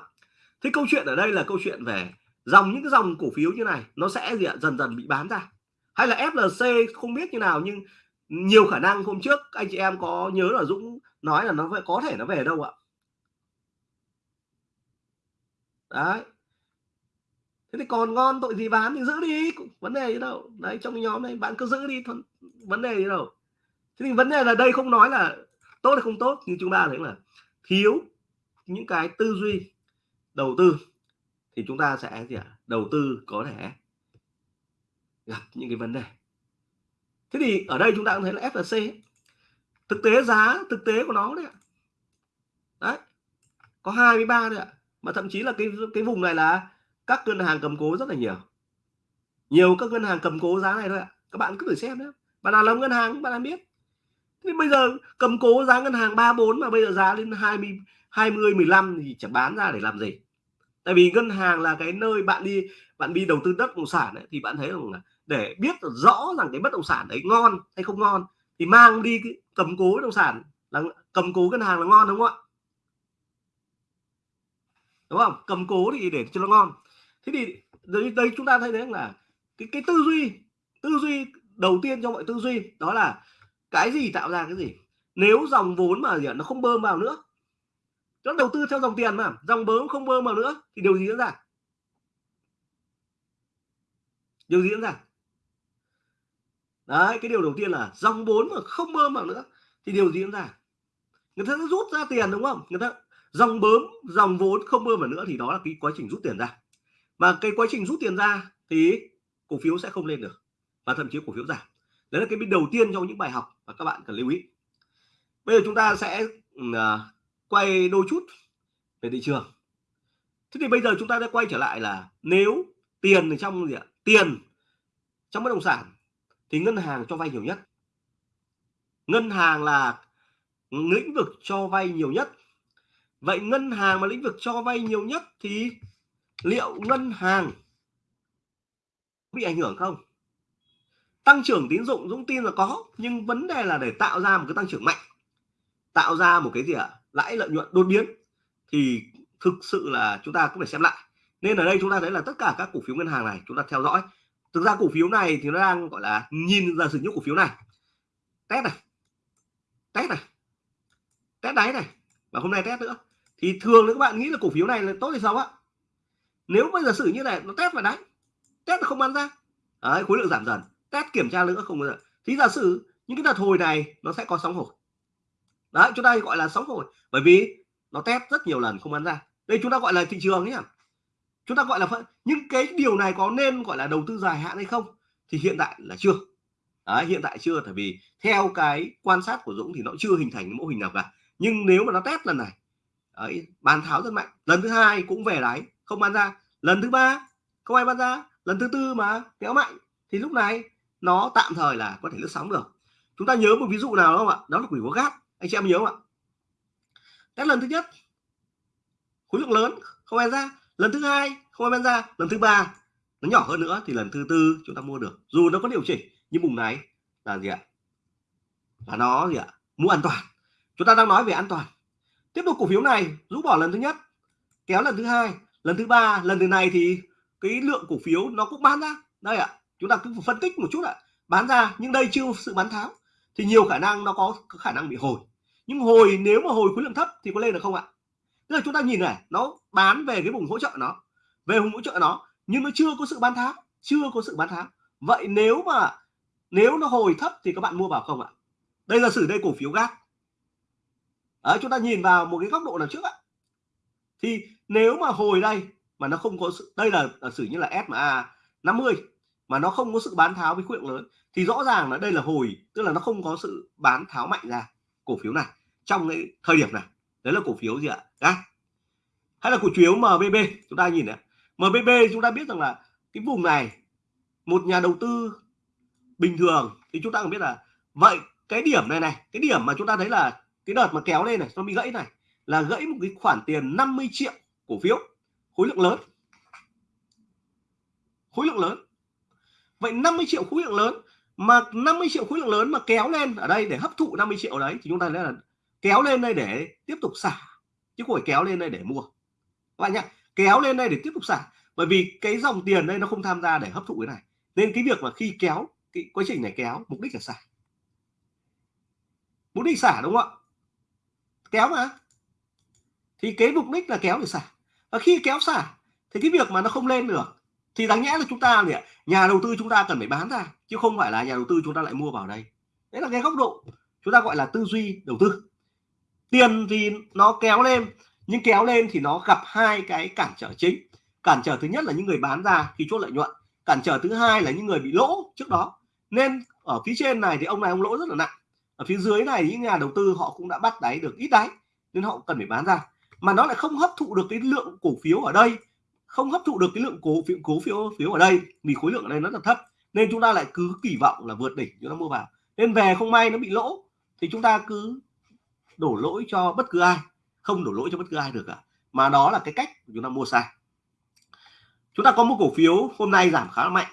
B: Thế câu chuyện ở đây là câu chuyện về dòng, những cái dòng cổ phiếu như này, nó sẽ gì ạ? Dần dần bị bán ra hay là FLC không biết như nào nhưng nhiều khả năng hôm trước anh chị em có nhớ là Dũng nói là nó phải có thể nó về đâu ạ? Đấy. Thế thì còn ngon tội gì bán thì giữ đi vấn đề gì đâu đấy trong cái nhóm này bạn cứ giữ đi thôi, vấn đề gì đâu thế thì vấn đề là đây không nói là tốt hay không tốt nhưng chúng ta thấy là thiếu những cái tư duy đầu tư. Thì chúng ta sẽ gì ạ? Đầu tư có thể gặp những cái vấn đề. Thế thì ở đây chúng ta cũng thấy là FLC thực tế giá thực tế của nó đấy ạ. Đấy có 23 đấy ạ mà thậm chí là cái cái vùng này là các ngân hàng cầm cố rất là nhiều. Nhiều các ngân hàng cầm cố giá này thôi ạ. Các bạn cứ thử xem nhé bạn nào làm ngân hàng bạn làm biết. Thế bây giờ cầm cố giá ngân hàng 34 mà bây giờ giá lên 20 20 15 thì chẳng bán ra để làm gì. Tại vì ngân hàng là cái nơi bạn đi bạn đi đầu tư đất bất động sản ấy, thì bạn thấy rằng là để biết rõ rằng cái bất động sản đấy ngon hay không ngon thì mang đi cái cầm cố bất động sản là cầm cố ngân hàng là ngon đúng không ạ? Đúng không? Cầm cố thì để cho nó ngon. Thế thì đây, đây chúng ta thấy đấy là cái cái tư duy tư duy đầu tiên trong mọi tư duy đó là cái gì tạo ra cái gì? Nếu dòng vốn mà gì nó không bơm vào nữa. Nó đầu tư theo dòng tiền mà. Dòng bơm không bơm vào nữa thì điều gì diễn ra? Điều gì diễn ra? Đấy cái điều đầu tiên là dòng vốn mà không bơm vào nữa thì điều gì diễn ra? Người ta sẽ rút ra tiền đúng không? Người ta dòng bơm dòng vốn không bơm vào nữa thì đó là cái quá trình rút tiền ra. Mà cái quá trình rút tiền ra thì cổ phiếu sẽ không lên được và thậm chí cổ phiếu giảm. Đấy là cái bên đầu tiên trong những bài học mà các bạn cần lưu ý. Bây giờ chúng ta sẽ uh, quay đôi chút về thị trường. Thế thì bây giờ chúng ta sẽ quay trở lại là nếu tiền trong gì ạ? Tiền trong bất động sản thì ngân hàng cho vay nhiều nhất. Ngân hàng là lĩnh vực cho vay nhiều nhất. Vậy ngân hàng mà lĩnh vực cho vay nhiều nhất thì liệu ngân hàng bị ảnh hưởng không? Tăng trưởng tín dụng, Dũng tin là có, nhưng vấn đề là để tạo ra một cái tăng trưởng mạnh, tạo ra một cái gì ạ? Lãi lợi nhuận đột biến thì thực sự là chúng ta cũng phải xem lại. Nên ở đây chúng ta thấy là tất cả các cổ phiếu ngân hàng này chúng ta theo dõi thực ra cổ phiếu này thì nó đang gọi là nhìn ra sử dụng cổ phiếu này. Test này. Test này. Test đáy này. Và hôm nay test nữa. Thì thường các bạn nghĩ là cổ phiếu này là tốt thì sao ạ nếu bây giờ sử như này nó test vào đáy. Test không bán ra. Đấy, khối lượng giảm dần. Test kiểm tra nữa không bao giờ thì giả sử những cái đợt hồi này nó sẽ có sóng hồi. Đấy chúng ta gọi là sóng hồi. Bởi vì nó test rất nhiều lần không bán ra. Đây chúng ta gọi là thị trường nhé chúng ta gọi là những cái điều này có nên gọi là đầu tư dài hạn hay không thì hiện tại là chưa. Đấy, hiện tại chưa tại vì theo cái quan sát của Dũng thì nó chưa hình thành mô hình nào cả. Nhưng nếu mà nó test lần này ấy bán tháo rất mạnh. Lần thứ hai cũng về đáy không bán ra. Lần thứ ba không ai bán ra. Lần thứ tư mà kéo mạnh thì lúc này nó tạm thời là có thể lướt sóng được. Chúng ta nhớ một ví dụ nào không ạ? Đó là quỷ có gác. Anh chị em nhớ không ạ? Test lần thứ nhất khối lượng lớn không ai ra lần thứ hai không ai bán ra. Lần thứ ba nó nhỏ hơn nữa thì lần thứ tư chúng ta mua được. Dù nó có điều chỉnh nhưng vùng này là gì ạ? Là nó gì ạ? Mua an toàn. Chúng ta đang nói về an toàn. Tiếp tục cổ phiếu này rũ bỏ lần thứ nhất kéo lần thứ hai lần thứ ba lần thứ này thì cái lượng cổ phiếu nó cũng bán ra. Đây ạ chúng ta cứ phân tích một chút ạ. Bán ra nhưng đây chưa sự bán tháo thì nhiều khả năng nó có, có khả năng bị hồi. Nhưng hồi nếu mà hồi khối lượng thấp thì có lên được không ạ? Tức là chúng ta nhìn này nó bán về cái vùng hỗ trợ nó về vùng hỗ trợ nó nhưng nó chưa có sự bán tháo chưa có sự bán tháo. Vậy nếu mà nếu nó hồi thấp thì các bạn mua vào không ạ? Đây là sử đây cổ phiếu gác Đấy, chúng ta nhìn vào một cái góc độ nào trước ạ. Thì nếu mà hồi đây mà nó không có sự đây là, là sử như là SMA 50 mà nó không có sự bán tháo với khối lượng lớn thì rõ ràng là đây là hồi tức là nó không có sự bán tháo mạnh ra cổ phiếu này trong cái thời điểm này đấy là cổ phiếu gì ạ? Đấy. hay là cổ phiếu MBB chúng ta nhìn này. MBB chúng ta biết rằng là cái vùng này một nhà đầu tư bình thường thì chúng ta cũng biết là vậy cái điểm này này, cái điểm mà chúng ta thấy là cái đợt mà kéo lên này, nó bị gãy này, là gãy một cái khoản tiền 50 triệu cổ phiếu, khối lượng lớn. Khối lượng lớn. Vậy 50 triệu khối lượng lớn mà 50 triệu khối lượng lớn mà kéo lên ở đây để hấp thụ 50 triệu đấy thì chúng ta thấy là kéo lên đây để tiếp tục xả, chứ không phải kéo lên đây để mua. Các bạn nhá, kéo lên đây để tiếp tục xả, bởi vì cái dòng tiền đây nó không tham gia để hấp thụ cái này. Nên cái việc mà khi kéo, cái quá trình này kéo, mục đích là xả. Mục đích xả đúng không ạ? Kéo mà. Thì cái mục đích là kéo để xả. Và khi kéo xả, thì cái việc mà nó không lên được, thì đáng nhẽ là chúng ta gì nhà đầu tư chúng ta cần phải bán ra, chứ không phải là nhà đầu tư chúng ta lại mua vào đây. Đấy là cái góc độ chúng ta gọi là tư duy đầu tư tiền thì nó kéo lên, nhưng kéo lên thì nó gặp hai cái cản trở chính. Cản trở thứ nhất là những người bán ra khi chốt lợi nhuận, cản trở thứ hai là những người bị lỗ trước đó. Nên ở phía trên này thì ông này ông lỗ rất là nặng. Ở phía dưới này những nhà đầu tư họ cũng đã bắt đáy được ít đáy, nên họ cần phải bán ra. Mà nó lại không hấp thụ được cái lượng cổ phiếu ở đây, không hấp thụ được cái lượng cổ phiếu cổ phiếu phiếu ở đây, vì khối lượng ở đây rất là thấp, nên chúng ta lại cứ kỳ vọng là vượt đỉnh chúng ta mua vào. Nên về không may nó bị lỗ, thì chúng ta cứ đổ lỗi cho bất cứ ai không đổ lỗi cho bất cứ ai được cả mà đó là cái cách chúng ta mua sai. Chúng ta có một cổ phiếu hôm nay giảm khá là mạnh.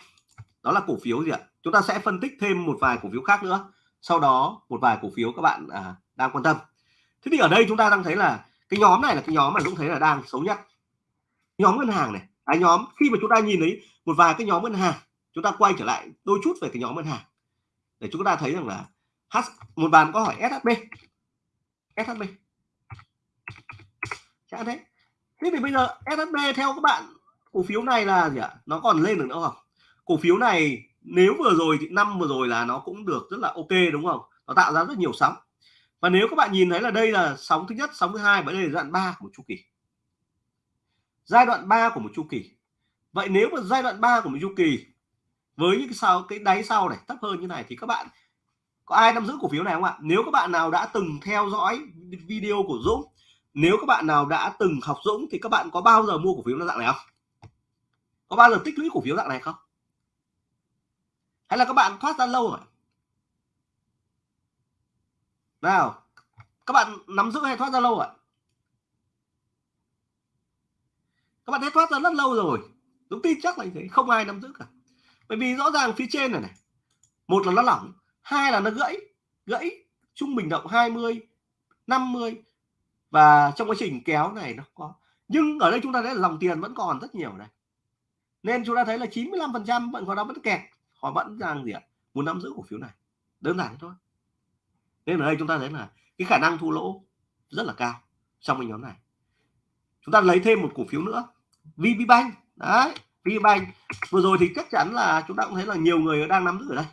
B: Đó là cổ phiếu gì ạ? Chúng ta sẽ phân tích thêm một vài cổ phiếu khác nữa. Sau đó một vài cổ phiếu các bạn à, đang quan tâm. Thế thì ở đây chúng ta đang thấy là cái nhóm này là cái nhóm mà cũng thấy là đang xấu nhất. Nhóm ngân hàng này à, nhóm khi mà chúng ta nhìn thấy một vài cái nhóm ngân hàng chúng ta quay trở lại đôi chút về cái nhóm ngân hàng. Để chúng ta thấy rằng là H một bàn có hỏi SHB SHB chả thế. Thế thì bây giờ SHB theo các bạn, cổ phiếu này là gì ạ? Nó còn lên được nữa không? Cổ phiếu này nếu vừa rồi thì năm vừa rồi là nó cũng được rất là ok, đúng không? Nó tạo ra rất nhiều sóng. Và nếu các bạn nhìn thấy là đây là sóng thứ nhất, sóng thứ hai, và đây là giai đoạn 3 của một chu kỳ. Giai đoạn 3 của một chu kỳ. Vậy nếu mà giai đoạn 3 của một chu kỳ với những cái sau, cái đáy sau này thấp hơn như này thì các bạn có ai nắm giữ cổ phiếu này không ạ? Nếu các bạn nào đã từng theo dõi video của Dũng, nếu các bạn nào đã từng học Dũng thì các bạn có bao giờ mua cổ phiếu dạng này không? Có bao giờ tích lũy cổ phiếu dạng này không? Hay là các bạn thoát ra lâu rồi? Nào, các bạn nắm giữ hay thoát ra lâu rồi? Các bạn đã thoát ra rất lâu rồi. Đúng tin chắc là như thế, không ai nắm giữ cả. Bởi vì rõ ràng phía trên này này, một là nó lỏng hai là nó gãy gãy trung bình động 20 50 và trong quá trình kéo này nó có, nhưng ở đây chúng ta thấy là dòng tiền vẫn còn rất nhiều này. Nên chúng ta thấy là 95 phần trăm vẫn còn đang vẫn kẹt, họ vẫn đang gì ạ, muốn nắm giữ cổ phiếu này. Đơn giản thôi. Nên ở đây chúng ta thấy là cái khả năng thu lỗ rất là cao trong cái nhóm này. Chúng ta lấy thêm một cổ phiếu nữa VPBank đấy VPBank vừa rồi thì chắc chắn là chúng ta cũng thấy là nhiều người đang nắm giữ ở đây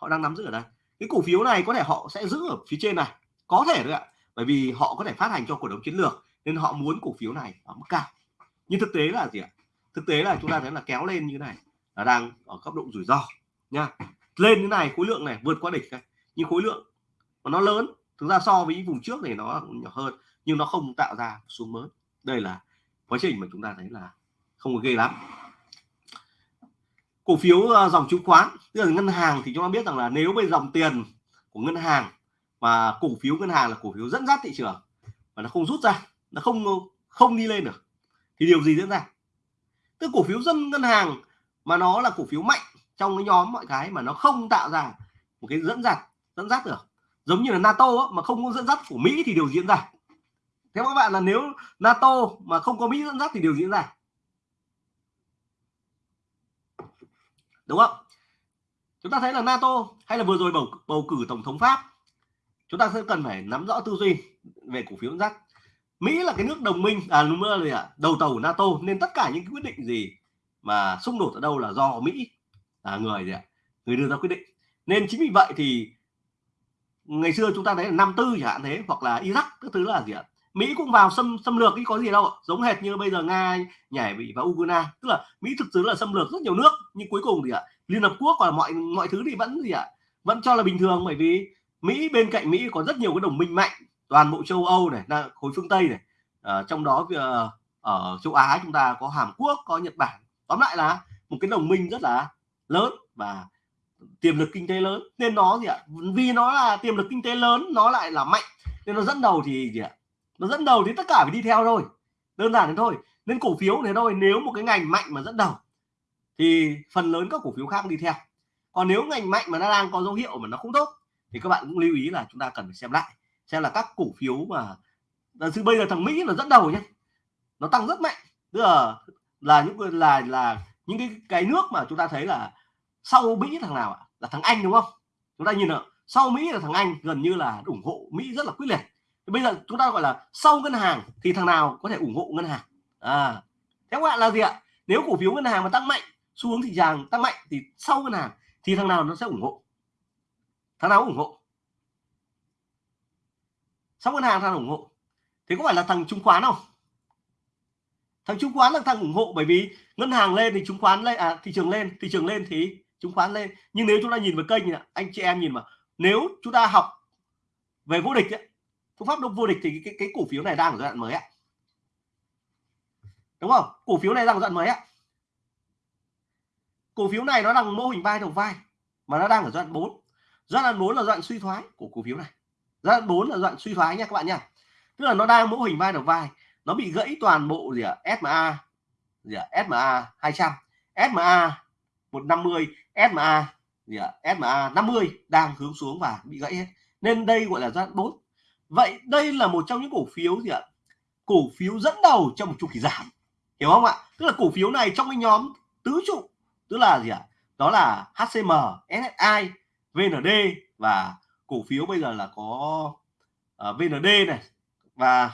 B: họ đang nắm giữ ở đây. Cái cổ phiếu này có thể họ sẽ giữ ở phía trên này, có thể đấy ạ. Bởi vì họ có thể phát hành cho cổ đông chiến lược, nên họ muốn cổ phiếu này ở mức cao. Nhưng thực tế là gì ạ? Thực tế là chúng ta thấy là kéo lên như thế này là đang ở cấp độ rủi ro, nha. Lên như này, khối lượng này vượt qua đỉnh này. Nhưng khối lượng mà nó lớn, thực ra so với vùng trước này nó nhỏ hơn, nhưng nó không tạo ra xuống mới. Đây là quá trình mà chúng ta thấy là không có ghê lắm cổ phiếu ờ, dòng chứng khoán tức là ngân hàng thì chúng ta biết rằng là nếu về dòng tiền của ngân hàng mà cổ phiếu ngân hàng là cổ phiếu dẫn dắt thị trường và nó không rút ra nó không ờ, không đi lên được thì điều gì diễn ra? Tức cổ phiếu dân ngân hàng mà nó là cổ phiếu mạnh trong cái nhóm mọi cái mà nó không tạo ra một cái dẫn dắt dẫn dắt được giống như là NATO á, mà không có dẫn dắt của Mỹ thì điều diễn ra. Theo các bạn là nếu NATO mà không có Mỹ dẫn dắt thì điều diễn ra. Đúng không? Chúng ta thấy là NATO hay là vừa rồi bầu bầu cử tổng thống Pháp, chúng ta sẽ cần phải nắm rõ tư duy về cổ phiếu dẫn Mỹ là cái nước đồng minh à đúng rồi ạ? Đầu tàu của NATO, nên tất cả những quyết định gì mà xung đột ở đâu là do Mỹ là người gì ạ? Người đưa ra quyết định. Nên chính vì vậy thì ngày xưa chúng ta thấy là năm tư chẳng hạn thế, hoặc là Iraq, các thứ là gì ạ? Mỹ cũng vào xâm xâm lược cái có gì đâu giống hệt như bây giờ Nga nhảy bị vào Ukraine. Tức là Mỹ thực sự là xâm lược rất nhiều nước nhưng cuối cùng thì ạ Liên Hợp Quốc và mọi mọi thứ thì vẫn gì ạ vẫn cho là bình thường. Bởi vì Mỹ bên cạnh Mỹ có rất nhiều cái đồng minh mạnh toàn bộ châu Âu này là khối phương Tây này. À, trong đó uh, ở châu Á chúng ta có Hàn Quốc có Nhật Bản. Tóm lại là một cái đồng minh rất là lớn và tiềm lực kinh tế lớn. Nên nó gì ạ vì nó là tiềm lực kinh tế lớn nó lại là mạnh. Nên nó dẫn đầu thì gì ạ nó dẫn đầu thì tất cả phải đi theo thôi. Đơn giản thế thôi. Nên cổ phiếu thế thôi, nếu một cái ngành mạnh mà dẫn đầu, thì phần lớn các cổ phiếu khác đi theo. Còn nếu ngành mạnh mà nó đang có dấu hiệu mà nó không tốt, thì các bạn cũng lưu ý là chúng ta cần phải xem lại, xem là các cổ phiếu mà là bây giờ thằng Mỹ là dẫn đầu nhé nó tăng rất mạnh. Tức là là những là là những cái cái nước mà chúng ta thấy là sau Mỹ thằng nào ạ? Là thằng Anh, đúng không? Chúng ta nhìn ạ, sau Mỹ là thằng Anh, gần như là ủng hộ Mỹ rất là quyết liệt bây giờ chúng ta gọi là sau ngân hàng thì thằng nào có thể ủng hộ ngân hàng? À thế các bạn là gì ạ? Nếu cổ phiếu ngân hàng mà tăng mạnh xu hướng thị trường tăng mạnh thì sau ngân hàng thì thằng nào nó sẽ ủng hộ? Thằng nào ủng hộ. Sau ngân hàng thằng ủng hộ? Thì có phải là thằng chứng khoán không? Thằng chứng khoán là thằng ủng hộ bởi vì ngân hàng lên thì chứng khoán lên à thị trường lên thị trường lên thì chứng khoán lên. Nhưng nếu chúng ta nhìn vào kênh anh chị em nhìn mà nếu chúng ta học về vô địch ấy, phương pháp đông vô địch thì cái, cái cổ phiếu này đang ở giai đoạn mới ạ. Đúng không? Cổ phiếu này đang ở giai đoạn mới ạ. Cổ phiếu này nó đang mô hình vai đầu vai mà nó đang ở giai đoạn 4 giai đoạn 4 là giai đoạn suy thoái của cổ phiếu này. Giai đoạn 4 là giai đoạn suy thoái nha các bạn nha. Tức là nó đang mô hình vai đầu vai nó bị gãy toàn bộ gì ạ? SMA gì ạ? SMA 200 SMA 150 SMA gì ạ? SMA 50 đang hướng xuống và bị gãy hết. Nên đây gọi là giai đoạn 4 vậy đây là một trong những cổ phiếu gì ạ? Cổ phiếu dẫn đầu trong một chu kỳ giảm hiểu không ạ? Tức là cổ phiếu này trong cái nhóm tứ trụ tức là gì ạ? Đó là HCM SSI VND và cổ phiếu bây giờ là có à, uh, VND này. Và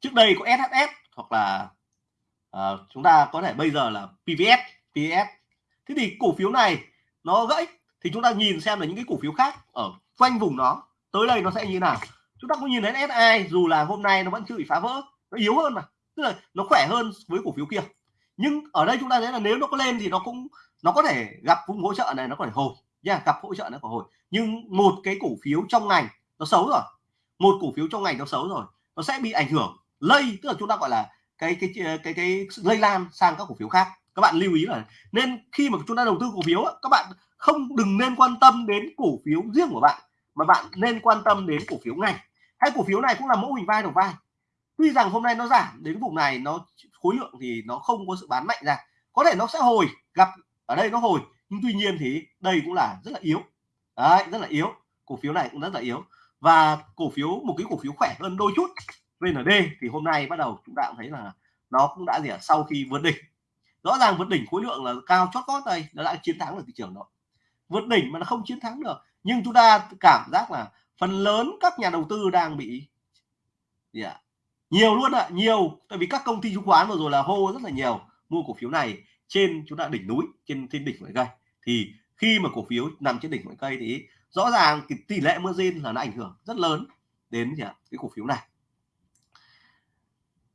B: trước đây có SHS hoặc là uh, chúng ta có thể bây giờ là PVS PVS thế thì cổ phiếu này nó gãy thì chúng ta nhìn xem là những cái cổ phiếu khác ở quanh vùng nó tới đây nó sẽ như nào? Chúng ta có nhìn thấy SI dù là hôm nay nó vẫn chưa bị phá vỡ nó yếu hơn mà. Tức là nó khỏe hơn với cổ phiếu kia. Nhưng ở đây chúng ta thấy là nếu nó có lên thì nó cũng nó có thể gặp vùng hỗ trợ này nó có thể hồi. Nha yeah, gặp hỗ trợ nó có hồi. Nhưng một cái cổ phiếu trong ngành nó xấu rồi. Một cổ phiếu trong ngành nó xấu rồi. Nó sẽ bị ảnh hưởng lây tức là chúng ta gọi là cái cái cái cái, cái lây lan sang các cổ phiếu khác. Các bạn lưu ý là nên khi mà chúng ta đầu tư cổ phiếu các bạn không đừng nên quan tâm đến cổ phiếu riêng của bạn mà bạn nên quan tâm đến cổ phiếu ngành. Hay cổ phiếu này cũng là mẫu hình vai đầu vai. Tuy rằng hôm nay nó giảm đến vùng này nó khối lượng thì nó không có sự bán mạnh ra. Có thể nó sẽ hồi gặp ở đây nó hồi nhưng tuy nhiên thì đây cũng là rất là yếu. Đấy rất là yếu. Cổ phiếu này cũng rất là yếu. Và cổ phiếu một cái cổ phiếu khỏe hơn đôi chút. VND thì hôm nay bắt đầu chúng ta cũng thấy là nó cũng đã gì à, sau khi vượt đỉnh. Rõ ràng vượt đỉnh khối lượng là cao chót vót đây nó đã chiến thắng được thị trường đó. Vượt đỉnh mà nó không chiến thắng được nhưng chúng ta cảm giác là phần lớn các nhà đầu tư đang bị gì ạ? Nhiều luôn ạ, nhiều. Tại vì các công ty chứng khoán vừa rồi là hô rất là nhiều, mua cổ phiếu này trên, chúng ta đỉnh núi, trên trên đỉnh mọi cây. Thì khi mà cổ phiếu nằm trên đỉnh mọi cây thì rõ ràng cái tỷ lệ margin là nó ảnh hưởng rất lớn đến gì ạ? Cái cổ phiếu này.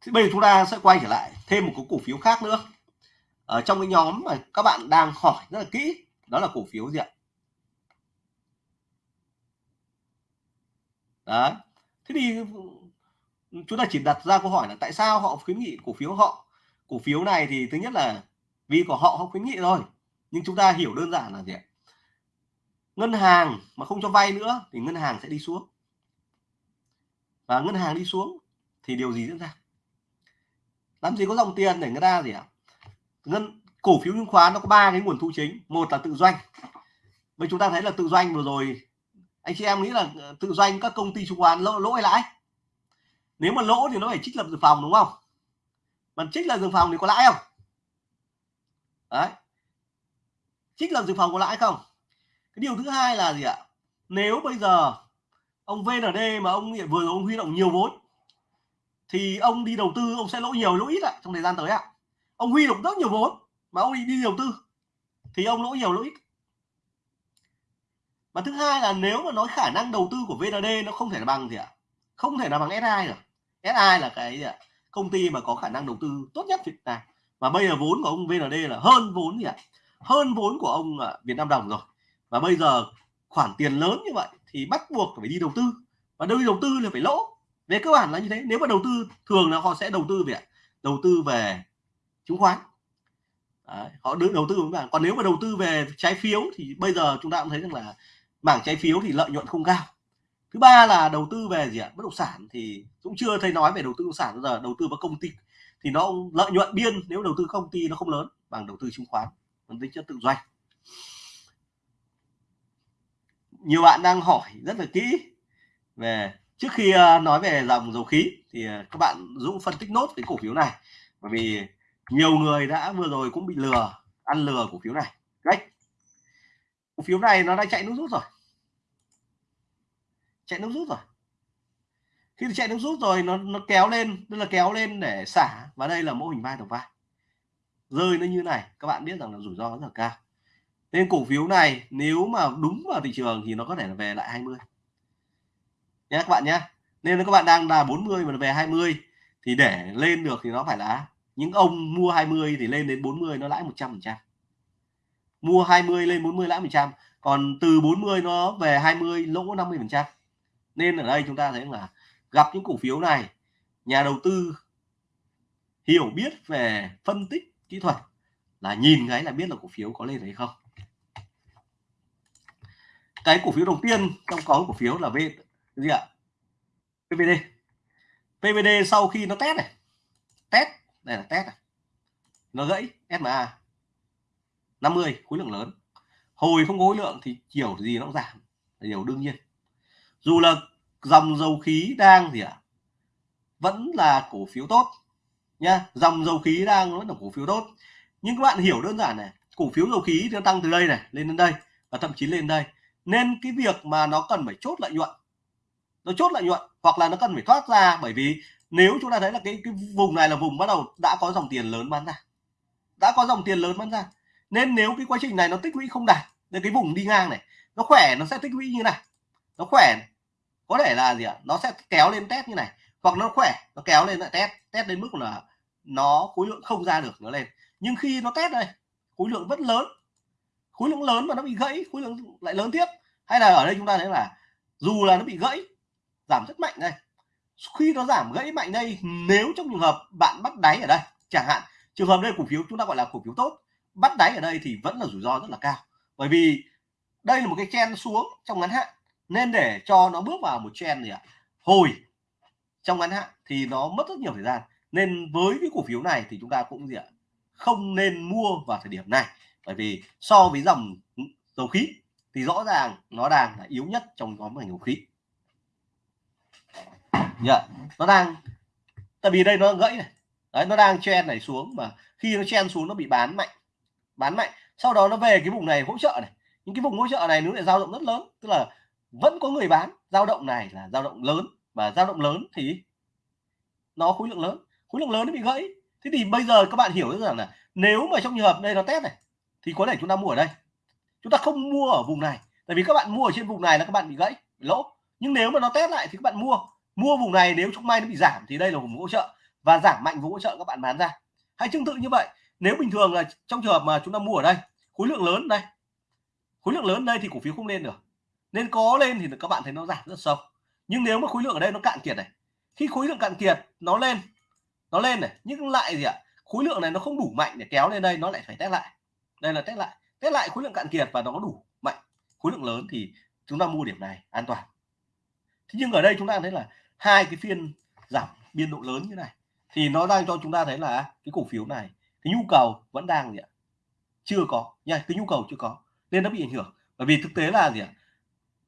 B: Thì bây giờ chúng ta sẽ quay trở lại thêm một cái cổ phiếu khác nữa. Ở trong cái nhóm mà các bạn đang hỏi rất là kỹ, đó là cổ phiếu gì ạ? Đấy. Thế thì ừ, chúng ta chỉ đặt ra câu hỏi là tại sao họ khuyến nghị cổ phiếu họ? Cổ phiếu này thì thứ nhất là vì của họ họ khuyến nghị rồi nhưng chúng ta hiểu đơn giản là gì ạ? Ngân hàng mà không cho vay nữa thì ngân hàng sẽ đi xuống. Và ngân hàng đi xuống thì điều gì diễn ra? Làm gì có dòng tiền để người ta gì ạ? Ngân, cổ phiếu chứng khoán nó có ba cái nguồn thu chính. Một là tự doanh. Với chúng ta thấy là tự doanh vừa rồi anh chị em nghĩ là ờ, tự doanh các công ty chứng khoán lỗ lỗ hay lãi? Nếu mà lỗ thì nó phải trích lập dự phòng đúng không? Mà trích lập dự phòng thì có lãi không? Đấy. Trích lập dự phòng có lãi không? Cái điều thứ hai là gì ạ? Nếu bây giờ ông VND mà ông vừa rồi ông huy động nhiều vốn thì ông đi đầu tư ông sẽ lỗ nhiều lỗ ít ạ trong thời gian tới ạ. Ông huy động rất nhiều vốn mà ông đi, đi đầu tư thì ông lỗ nhiều lỗ ít và thứ hai là nếu mà nói khả năng đầu tư của VND nó không thể là bằng gì ạ? Không thể là bằng SI được. SI là cái gì ạ? Công ty mà có khả năng đầu tư tốt nhất Việt Nam và bây giờ vốn của ông VND là hơn vốn gì ạ? Hơn vốn của ông à, Việt Nam đồng rồi. Và bây giờ khoản tiền lớn như vậy thì bắt buộc phải đi đầu tư. Và đi đầu tư là phải lỗ. Về cơ bản là như thế. Nếu mà đầu tư thường là họ sẽ đầu tư về đầu tư về chứng khoán. Đấy, họ đưa đầu tư với bạn. Còn nếu mà đầu tư về trái phiếu thì bây giờ chúng ta cũng thấy rằng là mảng trái phiếu thì lợi nhuận không cao. Thứ ba là đầu tư về gì ạ? Bất động sản thì cũng chưa thấy nói về đầu tư bất động sản, bây giờ đầu tư vào công ty thì nó lợi nhuận biên, nếu đầu tư công ty nó không lớn, bằng đầu tư chứng khoán còn tính chất tự doanh nhiều bạn đang hỏi rất là kỹ về, trước khi ờ, nói về dòng dầu khí thì ờ, các bạn dũng phân tích nốt cái cổ phiếu này. Bởi vì nhiều người đã vừa rồi cũng bị lừa, ăn lừa cổ phiếu này cổ phiếu này nó đã chạy nước rút rồi. Chạy nước rút rồi. Khi chạy nước rút rồi, nó nó kéo lên, tức là kéo lên để xả, và đây là mô hình vai đầu vai. Rơi nó như này, các bạn biết rằng là rủi ro rất là cao. Nên cổ phiếu này, nếu mà đúng vào thị trường thì nó có thể là về lại 20 nhé các bạn nhé nên các bạn đang là 40 mà về 20 thì để lên được thì nó phải là, những ông mua 20 thì lên đến 40 nó lãi 100 phần trăm mua 20 lên 40 lãi 100 còn từ 40 nó về 20 lỗ 50 phần trăm. Nên ở đây chúng ta thấy là gặp những cổ phiếu này, nhà đầu tư hiểu biết về phân tích kỹ thuật là nhìn cái là biết là cổ phiếu có lên hay không. Cái cổ phiếu đầu tiên trong có cổ phiếu là V gì ạ? PVD PVD sau khi nó test này. Test, đây là test này. Nó gãy SMA 50 khối lượng lớn. Hồi không có khối lượng thì chiều gì nó cũng giảm. Là điều đương nhiên. Dù là dòng dầu khí đang gì ạ? À? vẫn là cổ phiếu tốt nha dòng dầu khí đang vẫn là cổ phiếu tốt. Nhưng các bạn hiểu đơn giản này, cổ phiếu dầu khí nó tăng từ đây này, lên đến đây và thậm chí lên đây. Nên cái việc mà nó cần phải chốt lợi nhuận, nó chốt lợi nhuận hoặc là nó cần phải thoát ra bởi vì nếu chúng ta thấy là cái cái vùng này là vùng bắt đầu đã có dòng tiền lớn bán ra, đã có dòng tiền lớn bán ra nên nếu cái quá trình này nó tích lũy không đạt đến cái vùng đi ngang này, nó khỏe, nó sẽ tích lũy như này. Nó khỏe có thể là gì ạ? Nó sẽ kéo lên test như này. Hoặc nó khỏe, nó kéo lên lại test test đến mức là nó, khối lượng không ra được nó lên. Nhưng khi nó test đây, khối lượng vẫn lớn. Khối lượng lớn mà nó bị gãy, khối lượng lại lớn tiếp. Hay là ở đây chúng ta thấy là dù là nó bị gãy, giảm rất mạnh đây. Khi nó giảm gãy mạnh đây, nếu trong trường hợp bạn bắt đáy ở đây, chẳng hạn, trường hợp đây cổ phiếu, chúng ta gọi là cổ phiếu tốt bắt đáy ở đây thì vẫn là rủi ro rất là cao. Bởi vì đây là một cái chen xuống trong ngắn hạn, nên để cho nó bước vào một chen gì ạ? Hồi trong ngắn hạn thì nó mất rất nhiều thời gian. Nên với cái cổ phiếu này thì chúng ta cũng gì ạ? Không nên mua vào thời điểm này. Bởi vì so với dòng dầu khí thì rõ ràng nó đang là yếu nhất trong nhóm ngành dầu khí. Yeah. nó đang, tại vì đây nó gãy này. Đấy, nó đang chen này xuống mà khi nó chen xuống nó bị bán mạnh bán mạnh. Sau đó nó về cái vùng này hỗ trợ này. Những cái vùng hỗ trợ này nó lại dao động rất lớn. Tức là vẫn có người bán. Dao động này là dao động lớn. Và dao động lớn thì nó khối lượng lớn. Khối lượng lớn nó bị gãy. Thế thì bây giờ các bạn hiểu rằng là nếu mà trong trường hợp đây nó test này, thì có thể chúng ta mua ở đây. Chúng ta không mua ở vùng này. Tại vì các bạn mua ở trên vùng này là các bạn bị gãy, bị lỗ. Nhưng nếu mà nó test lại thì các bạn mua. Mua vùng này nếu chúng may nó bị giảm thì đây là vùng hỗ trợ. Và giảm mạnh vùng hỗ trợ các bạn bán ra. Hay tương tự như vậy nếu bình thường là trong trường hợp mà chúng ta mua ở đây, khối lượng lớn đây. Khối lượng lớn đây thì cổ phiếu không lên được. Nên có lên thì các bạn thấy nó giảm rất sâu. Nhưng nếu mà khối lượng ở đây nó cạn kiệt này, khi khối lượng cạn kiệt, nó lên nó lên này, nhưng lại gì ạ? Khối lượng này nó không đủ mạnh để kéo lên đây, nó lại phải test lại. Đây là test lại. Test lại khối lượng cạn kiệt và nó có đủ mạnh. Khối lượng lớn thì chúng ta mua điểm này an toàn. Thế nhưng ở đây chúng ta thấy là hai cái phiên giảm biên độ lớn như này, thì nó đang cho chúng ta thấy là cái cổ phiếu này cái nhu cầu vẫn đang gì ạ? Chưa có. Nha, cái nhu cầu chưa có. Nên nó bị ảnh hưởng. Bởi vì thực tế là gì ạ?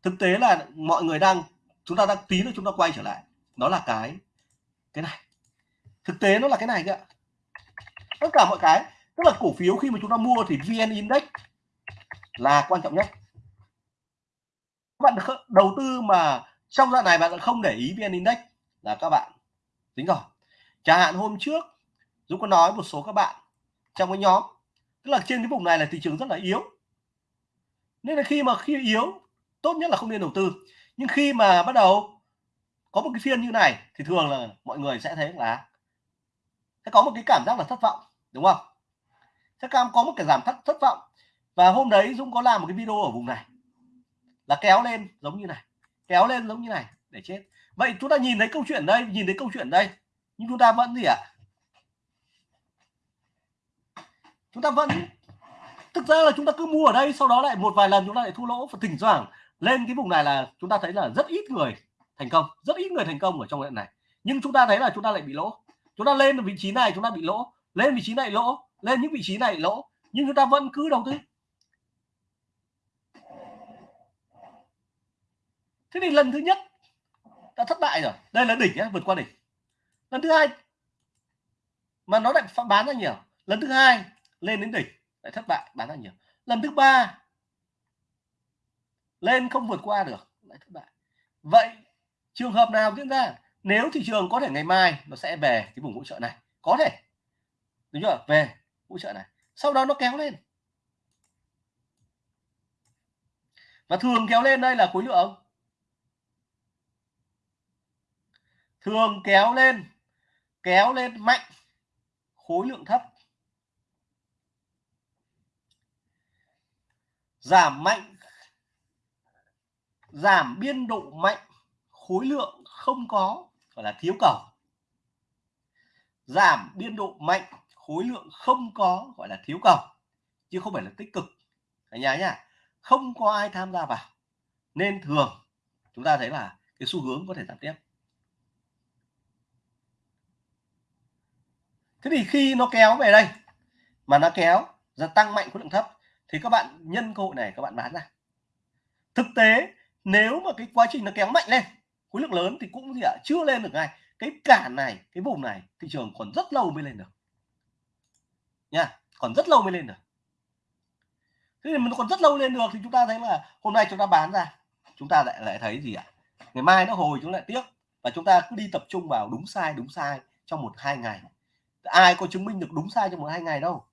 B: Thực tế là mọi người đang, chúng ta đang tí nữa chúng ta quay trở lại. Đó là cái cái này. Thực tế nó là cái này kìa tất cả mọi cái, tức là cổ phiếu khi mà chúng ta mua thì vn index là quan trọng nhất. Các bạn đầu tư mà trong đoạn này bạn không để ý vn index là các bạn. Tính rồi. Chẳng hạn hôm trước, Dũng có nói một số các bạn trong cái nhóm. Tức là trên cái vùng này là thị trường rất là yếu. Nên là khi mà khi yếu, tốt nhất là không nên đầu tư. Nhưng khi mà bắt đầu có một cái phiên như này, thì thường là mọi người sẽ thấy là sẽ có một cái cảm giác là thất vọng, đúng không? Sẽ cam có một cái giảm thất thất vọng. Và hôm đấy Dũng có làm một cái video ở vùng này. Là kéo lên giống như này, kéo lên giống như này để chết. Vậy chúng ta nhìn thấy câu chuyện đây, nhìn thấy câu chuyện đây, nhưng chúng ta vẫn gì ạ? à? Chúng ta vẫn, thực ra là chúng ta cứ mua ở đây, sau đó lại một vài lần chúng ta lại thua lỗ. Và thỉnh thoảng lên cái vùng này là chúng ta thấy là rất ít người thành công, rất ít người thành công ở trong đoạn này. Nhưng chúng ta thấy là chúng ta lại bị lỗ. Chúng ta lên vị trí này, chúng ta bị lỗ. Lên vị trí này lỗ, lên những vị trí này lỗ. Nhưng chúng ta vẫn cứ đầu tư. Thế thì lần thứ nhất đã thất bại rồi. Đây là đỉnh nhá, vượt qua đỉnh. Lần thứ hai, mà nó lại bán ra nhiều. Lần thứ hai lên đến đỉnh, lại thất bại, bán ra nhiều. Lần thứ ba, lên không vượt qua được, lại thất bại. Vậy trường hợp nào diễn ra? Nếu thị trường có thể ngày mai nó sẽ về cái vùng hỗ trợ này, có thể. Đúng chưa? Về hỗ trợ này. Sau đó nó kéo lên. Và thường kéo lên đây là khối lượng. Thường kéo lên kéo lên mạnh, khối lượng thấp. Giảm mạnh, giảm biên độ mạnh, khối lượng không có, gọi là thiếu cầu. Giảm biên độ mạnh, khối lượng không có, gọi là thiếu cầu, chứ không phải là tích cực. Cả nhà nhá, không có ai tham gia vào, nên thường chúng ta thấy là cái xu hướng có thể giảm tiếp. Thế thì khi nó kéo về đây, mà nó kéo ra tăng mạnh khối lượng thấp thì các bạn nhân cơ hội này, các bạn bán ra. Thực tế, nếu mà cái quá trình nó kéo mạnh lên, khối lượng lớn thì cũng gì ạ, chưa lên được ngay. Cái cản này, cái vùng này, thị trường còn rất lâu mới lên được. Nha, còn rất lâu mới lên được. Thế thì mình còn rất lâu lên được thì chúng ta thấy là hôm nay chúng ta bán ra, chúng ta lại lại thấy gì ạ? Ngày mai nó hồi chúng lại tiếc và chúng ta cứ đi tập trung vào đúng sai đúng sai trong một hai ngày. Ai có chứng minh được đúng sai trong một hai ngày đâu,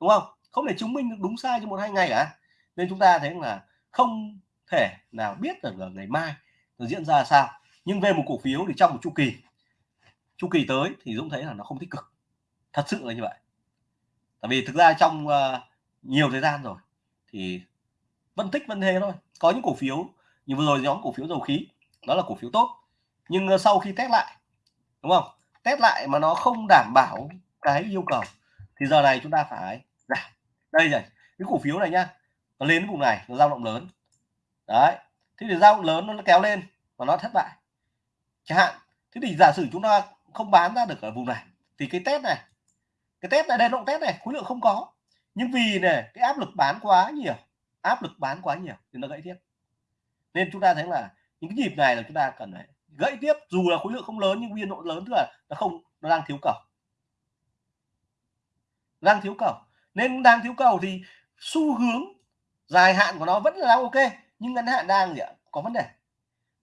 B: đúng không? Không thể chứng minh được đúng sai trong một hai ngày cả. Nên chúng ta thấy là không thể nào biết được là ngày mai nó diễn ra sao. Nhưng về một cổ phiếu thì trong một chu kỳ chu kỳ tới thì Dũng thấy là nó không tích cực. Thật sự là như vậy. Tại vì thực ra trong uh, nhiều thời gian rồi thì phân tích vẫn thế thôi. Có những cổ phiếu như vừa rồi nhóm cổ phiếu dầu khí đó là cổ phiếu tốt. Nhưng uh, sau khi test lại đúng không? Test lại mà nó không đảm bảo cái yêu cầu thì giờ này chúng ta phải giảm đây này cái cổ phiếu này nhá, nó lên vùng này, nó dao động lớn. Đấy, thế thì dao động lớn nó kéo lên và nó thất bại. Chẳng hạn, thế thì giả sử chúng ta không bán ra được ở vùng này, thì cái test này, cái test này đây động test này, khối lượng không có. Nhưng vì này cái áp lực bán quá nhiều, áp lực bán quá nhiều thì nó gãy tiếp. Nên chúng ta thấy là những cái nhịp này là chúng ta cần phải gãy tiếp, dù là khối lượng không lớn nhưng biên độ lớn tức là nó không, nó đang thiếu cầu. Đang thiếu cầu nên đang thiếu cầu thì xu hướng dài hạn của nó vẫn là ok, nhưng ngắn hạn đang gì ạ? Có vấn đề.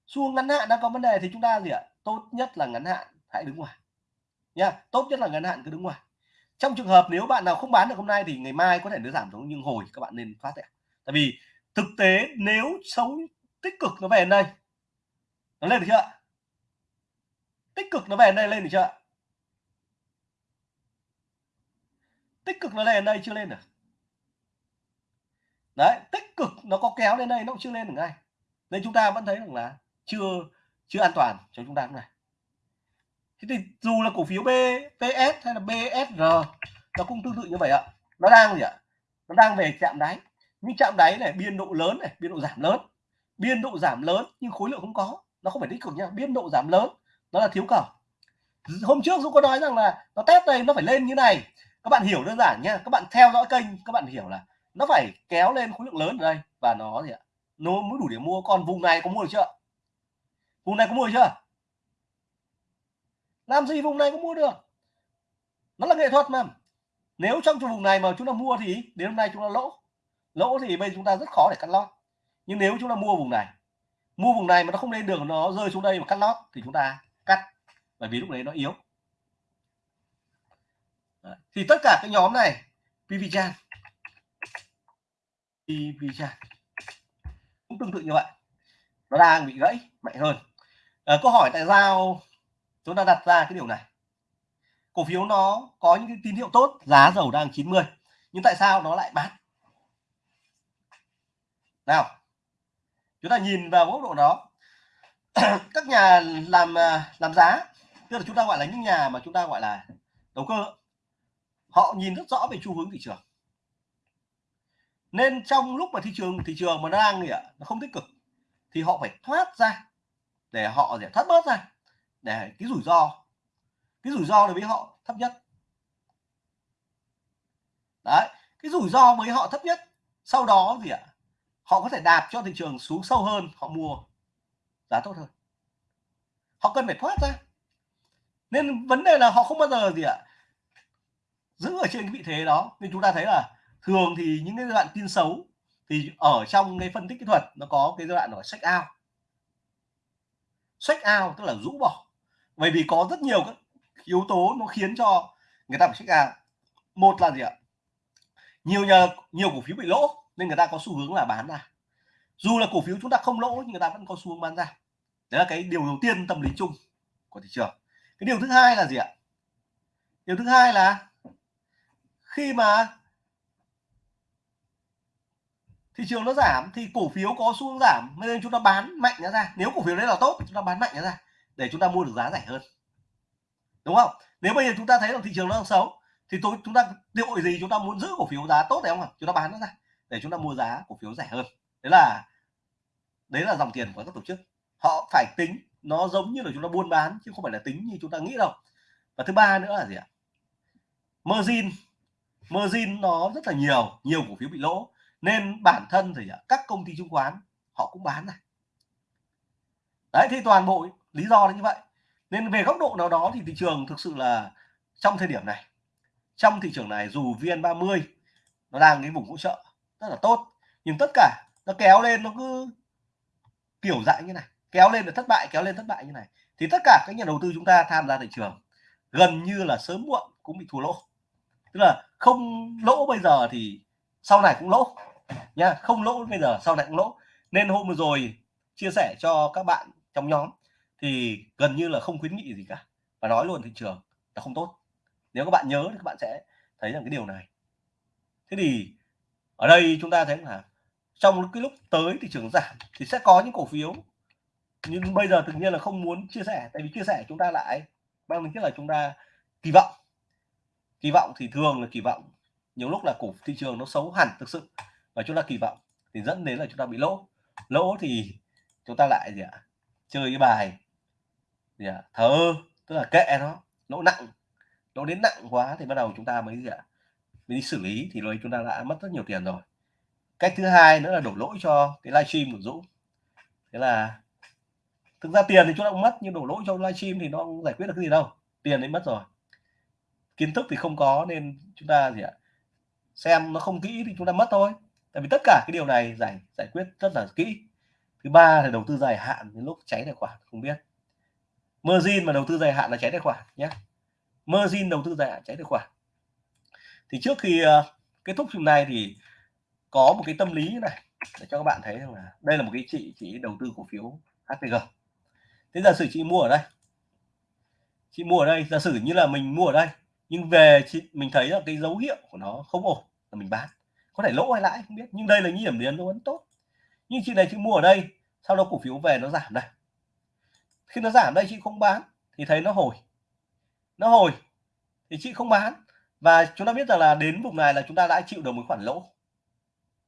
B: Xu hướng ngắn hạn đang có vấn đề thì chúng ta gì ạ? Tốt nhất là ngắn hạn, hãy đứng ngoài. Nha tốt nhất là ngắn hạn cứ đứng ngoài. Trong trường hợp nếu bạn nào không bán được hôm nay thì ngày mai có thể nó giảm xuống, nhưng hồi các bạn nên thoát ạ tại vì thực tế nếu xấu tích cực nó về đây. Nó lên được chưa tích cực nó về đây, lên được chưa tích cực nó lên đây chưa lên được. Đấy, tích cực nó có kéo lên đây nó cũng chưa lên được ngay. Nên chúng ta vẫn thấy rằng là chưa chưa an toàn cho chúng ta lúc này. Thế thì dù là cổ phiếu bps hay là BSR nó cũng tương tự như vậy ạ. Nó đang gì ạ? Nó đang về chạm đáy. Nhưng chạm đáy này biên độ lớn này, biên độ giảm lớn. Biên độ giảm lớn nhưng khối lượng không có. Nó không phải tích cực nha. Biên độ giảm lớn, nó là thiếu cầu. Hôm trước Dũng có nói rằng là nó test đây, nó phải lên như này các bạn hiểu đơn giản nhé các bạn theo dõi kênh, các bạn hiểu là nó phải kéo lên khối lượng lớn ở đây. Và nó gì ạ? Nó mới đủ để mua. Còn vùng này có mua được chưa? Vùng này có mua được chưa? Làm gì vùng này cũng mua được? Nó là nghệ thuật mà. Nếu trong vùng này mà chúng ta mua thì đến hôm nay chúng ta lỗ. Lỗ thì bây giờ chúng ta rất khó để cắt lót. Nhưng nếu chúng ta mua vùng này, mua vùng này mà nó không lên được, nó rơi xuống đây mà cắt lót thì chúng ta cắt. Bởi vì lúc đấy nó yếu. Đấy. thì tất cả các nhóm này pvchan pvchan cũng tương tự như vậy. Nó đang bị gãy mạnh hơn. À, câu hỏi tại sao chúng ta đặt ra cái điều này? Cổ phiếu nó có những cái tín hiệu tốt giá dầu đang 90 nhưng tại sao nó lại bán nào chúng ta nhìn vào góc độ đó. Các nhà làm à, làm giá tức là chúng ta gọi là những nhà mà chúng ta gọi là đầu cơ họ nhìn rất rõ về xu hướng thị trường. Nên trong lúc mà thị trường thị trường mà nó đang gì ạ, nó không tích cực, thì họ phải thoát ra để họ để thoát bớt ra để cái rủi ro, cái rủi ro đối với họ thấp nhất. Đấy, cái rủi ro với họ thấp nhất, sau đó gì ạ, họ có thể đạp cho thị trường xuống sâu hơn, họ mua giá tốt hơn. Họ cần phải thoát ra. Nên vấn đề là họ không bao giờ gì ạ giữ ở trên cái vị thế đó. Nên chúng ta thấy là thường thì những cái giai đoạn tin xấu thì ở trong cái phân tích kỹ thuật nó có cái giai đoạn gọi sách ao sách ao tức là rũ bỏ. Bởi vì có rất nhiều các yếu tố nó khiến cho người ta phải sách ao một là gì ạ? Nhiều nhờ nhiều cổ phiếu bị lỗ nên người ta có xu hướng là bán ra. Dù là cổ phiếu chúng ta không lỗ nhưng người ta vẫn có xu hướng bán ra. Đấy là cái điều đầu tiên tâm lý chung của thị trường. Cái điều thứ hai là gì ạ? Điều thứ hai là khi mà thị trường nó giảm thì cổ phiếu có xu hướng giảm, nên chúng ta bán mạnh nó ra. Nếu cổ phiếu đấy là tốt chúng ta bán mạnh nó ra để chúng ta mua được giá rẻ hơn. Đúng không? Nếu bây giờ chúng ta thấy là thị trường nó đang xấu thì tôi, chúng ta đội gì chúng ta muốn giữ cổ phiếu giá tốt đấy không ạ? Chúng ta bán nó ra để chúng ta mua giá cổ phiếu rẻ hơn. Đấy là đấy là dòng tiền của các tổ chức. Họ phải tính, nó giống như là chúng ta buôn bán chứ không phải là tính như chúng ta nghĩ đâu. Và thứ ba nữa là gì ạ? Margin margin nó rất là nhiều nhiều cổ phiếu bị lỗ. Nên bản thân thì các công ty chứng khoán, họ cũng bán này. Đấy thì toàn bộ lý do là như vậy. Nên về góc độ nào đó thì thị trường thực sự là trong thời điểm này, trong thị trường này dù VN30 nó đang cái vùng hỗ trợ rất là tốt, nhưng tất cả nó kéo lên nó cứ kiểu dạng như này, kéo lên là thất bại, kéo lên thất bại như này, thì tất cả các nhà đầu tư chúng ta tham gia thị trường gần như là sớm muộn cũng bị thua lỗ. Tức là không lỗ bây giờ thì sau này cũng lỗ nha không lỗ bây giờ, sau này cũng lỗ. Nên hôm vừa rồi chia sẻ cho các bạn trong nhóm thì gần như là không khuyến nghị gì cả. Và nói luôn thị trường là không tốt. Nếu các bạn nhớ thì các bạn sẽ thấy rằng cái điều này. Thế thì ở đây chúng ta thấy là trong cái lúc tới thị trường giảm thì sẽ có những cổ phiếu. Nhưng bây giờ tự nhiên là không muốn chia sẻ, tại vì chia sẻ chúng ta lại mang tính chất là chúng ta kỳ vọng kỳ vọng thì thường là kỳ vọng, nhiều lúc là cổ thị trường nó xấu hẳn thực sự và chúng ta kỳ vọng thì dẫn đến là chúng ta bị lỗ. Lỗ thì chúng ta lại gì ạ, chơi cái bài gì ạ, thờ tức là kệ nó, lỗ nặng, lỗ đến nặng quá thì bắt đầu chúng ta mới gì ạ, mới đi xử lý thì rồi chúng ta đã mất rất nhiều tiền rồi. Cách thứ hai nữa là đổ lỗi cho cái livestream của Dũng thế là thực ra tiền thì chúng ta cũng mất, nhưng đổ lỗi cho livestream thì nó không giải quyết được cái gì đâu, tiền đấy mất rồi kiến thức thì không có nên chúng ta gì ạ? Xem nó không kỹ thì chúng ta mất thôi. Tại vì tất cả cái điều này giải giải quyết rất là kỹ. Thứ ba là đầu tư dài hạn đến lúc cháy tài khoản không biết. Margin mà đầu tư dài hạn là cháy tài khoản nhé. Margin đầu tư dài hạn cháy tài khoản. Thì trước khi uh, kết thúc hôm này thì có một cái tâm lý như này để cho các bạn thấy rằng là đây là một cái chị chỉ đầu tư cổ phiếu HPG thế giả sử chị mua ở đây. Chị mua ở đây giả sử như là mình mua ở đây nhưng về chị, mình thấy là cái dấu hiệu của nó không ổn là mình bán. Có thể lỗ hay lãi không biết, nhưng đây là những điểm đến nó vẫn tốt. Nhưng chị này, chị mua ở đây, sau đó cổ phiếu về nó giảm đây. Khi nó giảm đây, chị không bán thì thấy nó hồi. Nó hồi thì chị không bán. Và chúng ta biết rằng là đến vùng này là chúng ta đã chịu được một khoản lỗ.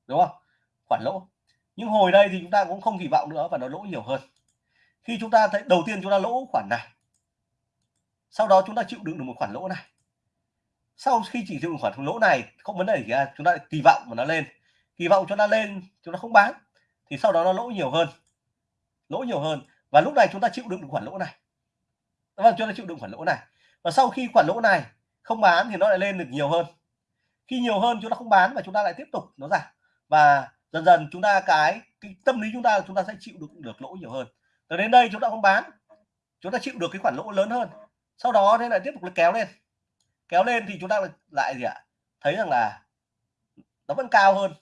B: Đúng không? Khoản lỗ. Nhưng hồi đây thì chúng ta cũng không kỳ vọng nữa và nó lỗ nhiều hơn. Khi chúng ta thấy, đầu tiên chúng ta lỗ khoản này. Sau đó chúng ta chịu đựng được một khoản lỗ này sau khi chỉ chịu khoản lỗ này không vấn đề gì cả chúng ta kỳ vọng mà nó lên. Kỳ vọng cho nó lên chúng ta không bán thì sau đó nó lỗ nhiều hơn. Lỗ nhiều hơn. Và lúc này chúng ta chịu đựng được khoản lỗ này.
C: Vâng chúng ta chịu đựng khoản lỗ này. Và sau khi khoản lỗ này không bán thì nó lại lên được nhiều hơn. Khi nhiều hơn chúng ta không bán và chúng ta lại tiếp tục nó giảm. Và dần dần chúng ta cái, cái tâm lý chúng ta chúng ta sẽ chịu đựng được lỗ nhiều hơn. Từ đến đây chúng ta không bán chúng ta chịu được cái khoản lỗ lớn hơn. Sau đó thế lại tiếp tục kéo lên kéo lên thì chúng ta lại gì ạ? Thấy rằng là nó vẫn cao hơn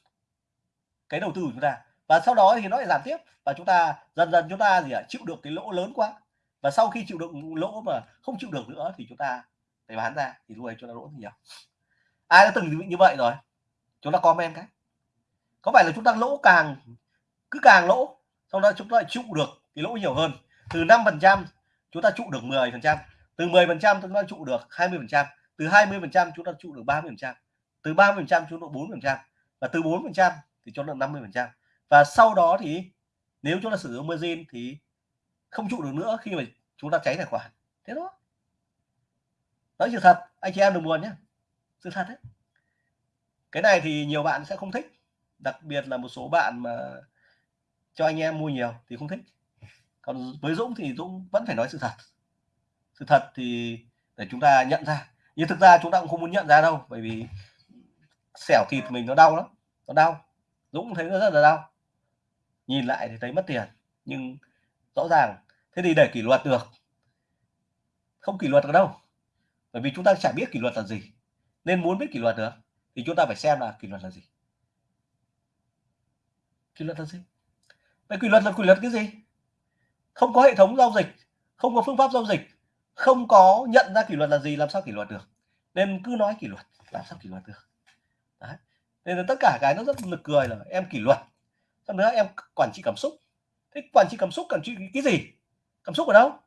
C: cái đầu tư của chúng ta. Và sau đó thì nó lại giảm tiếp và chúng ta dần dần chúng ta gì ạ? Chịu được cái lỗ lớn quá. Và sau khi chịu được lỗ mà không chịu được nữa thì chúng ta phải bán ra. Thì lúc ấy chúng ta lỗ nhiều ai đã từng bị như vậy rồi? Chúng ta comment cái. Có phải là chúng ta lỗ càng, cứ càng lỗ, sau đó chúng ta lại được cái lỗ nhiều hơn? Từ 5 phần trăm chúng ta trụ được 10 phần trăm. Từ 10 phần trăm chúng ta trụ được 20 phần trăm từ 20 phần trăm chúng ta trụ được 30 phần trăm, từ 30 phần trăm chúng ta 4 phần trăm, và từ 4 phần trăm thì cho được 50 phần trăm. Và sau đó thì nếu chúng ta sử dụng margin thì không trụ được nữa khi mà chúng ta cháy tài khoản. Thế đó nói sự thật. Anh chị em đừng buồn nhé. Sự thật đấy. Cái này thì nhiều bạn sẽ không thích. Đặc biệt là một số bạn mà cho anh em mua nhiều thì không thích. Còn với Dũng thì Dũng vẫn phải nói sự thật. Sự thật thì để chúng ta nhận ra nhưng thực ra chúng ta cũng không muốn nhận ra đâu, bởi vì xẻo thịt mình nó đau lắm, nó đau. Dũng thấy nó rất là đau. Nhìn lại thì thấy mất tiền, nhưng rõ ràng, thế thì để kỷ luật được. Không kỷ luật được đâu, bởi vì chúng ta chả biết kỷ luật là gì. Nên muốn biết kỷ luật được, thì chúng ta phải xem là kỷ luật là gì. Kỷ luật là gì? Vậy kỷ luật là kỷ luật cái gì? Không có hệ thống giao dịch, không có phương pháp giao dịch không có nhận ra kỷ luật là gì, làm sao kỷ luật được? Nên cứ nói kỷ luật, làm sao kỷ luật được? Đấy. nên là tất cả cái nó rất nực cười là em kỷ luật. Xong nữa em quản trị cảm xúc. Thế quản trị cảm xúc quản trị cái gì? Cảm xúc ở đâu?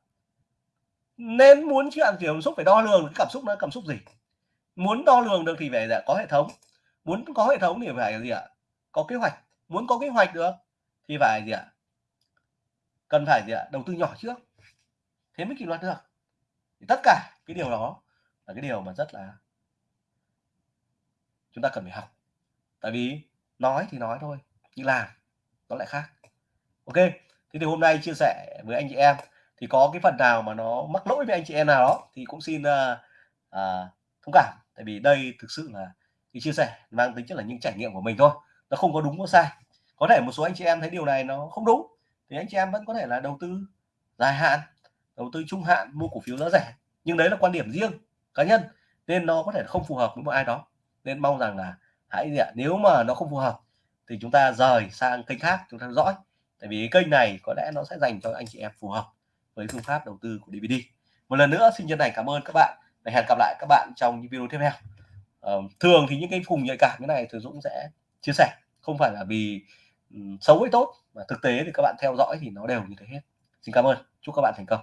C: Nên muốn chuyện cảm xúc phải đo lường cái cảm xúc nó cảm xúc gì? Muốn đo lường được thì phải dạ, có hệ thống. Muốn có hệ thống thì phải gì ạ? Có kế hoạch. Muốn có kế hoạch được thì phải gì ạ? Cần phải gì ạ? Đầu tư nhỏ trước. Thế mới kỷ luật được thì tất cả cái điều đó là cái điều mà rất là chúng ta cần phải học. Tại vì nói thì nói thôi nhưng làm nó lại khác. Ok thế thì hôm nay chia sẻ với anh chị em. Thì có cái phần nào mà nó mắc lỗi với anh chị em nào đó thì cũng xin uh, uh, thông cảm. Tại vì đây thực sự là cái chia sẻ mang tính chất là những trải nghiệm của mình thôi. Nó không có đúng có sai. Có thể một số anh chị em thấy điều này nó không đúng thì anh chị em vẫn có thể là đầu tư dài hạn đầu tư trung hạn mua cổ phiếu giá rẻ. Nhưng đấy là quan điểm riêng cá nhân nên nó có thể không phù hợp với một ai đó. Nên mong rằng là hãy gì ạ nếu mà nó không phù hợp thì chúng ta rời sang kênh khác chúng ta dõi. Tại vì kênh này có lẽ nó sẽ dành cho anh chị em phù hợp với phương pháp đầu tư của DVD một lần nữa xin chân thành cảm ơn các bạn và hẹn gặp lại các bạn trong những video tiếp theo. Ờ, thường thì những cái vùng nhạy cảm như này thì Dũng sẽ chia sẻ không phải là vì um, xấu hay tốt mà thực tế thì các bạn theo dõi thì nó đều như thế hết. Xin cảm ơn chúc các bạn thành công.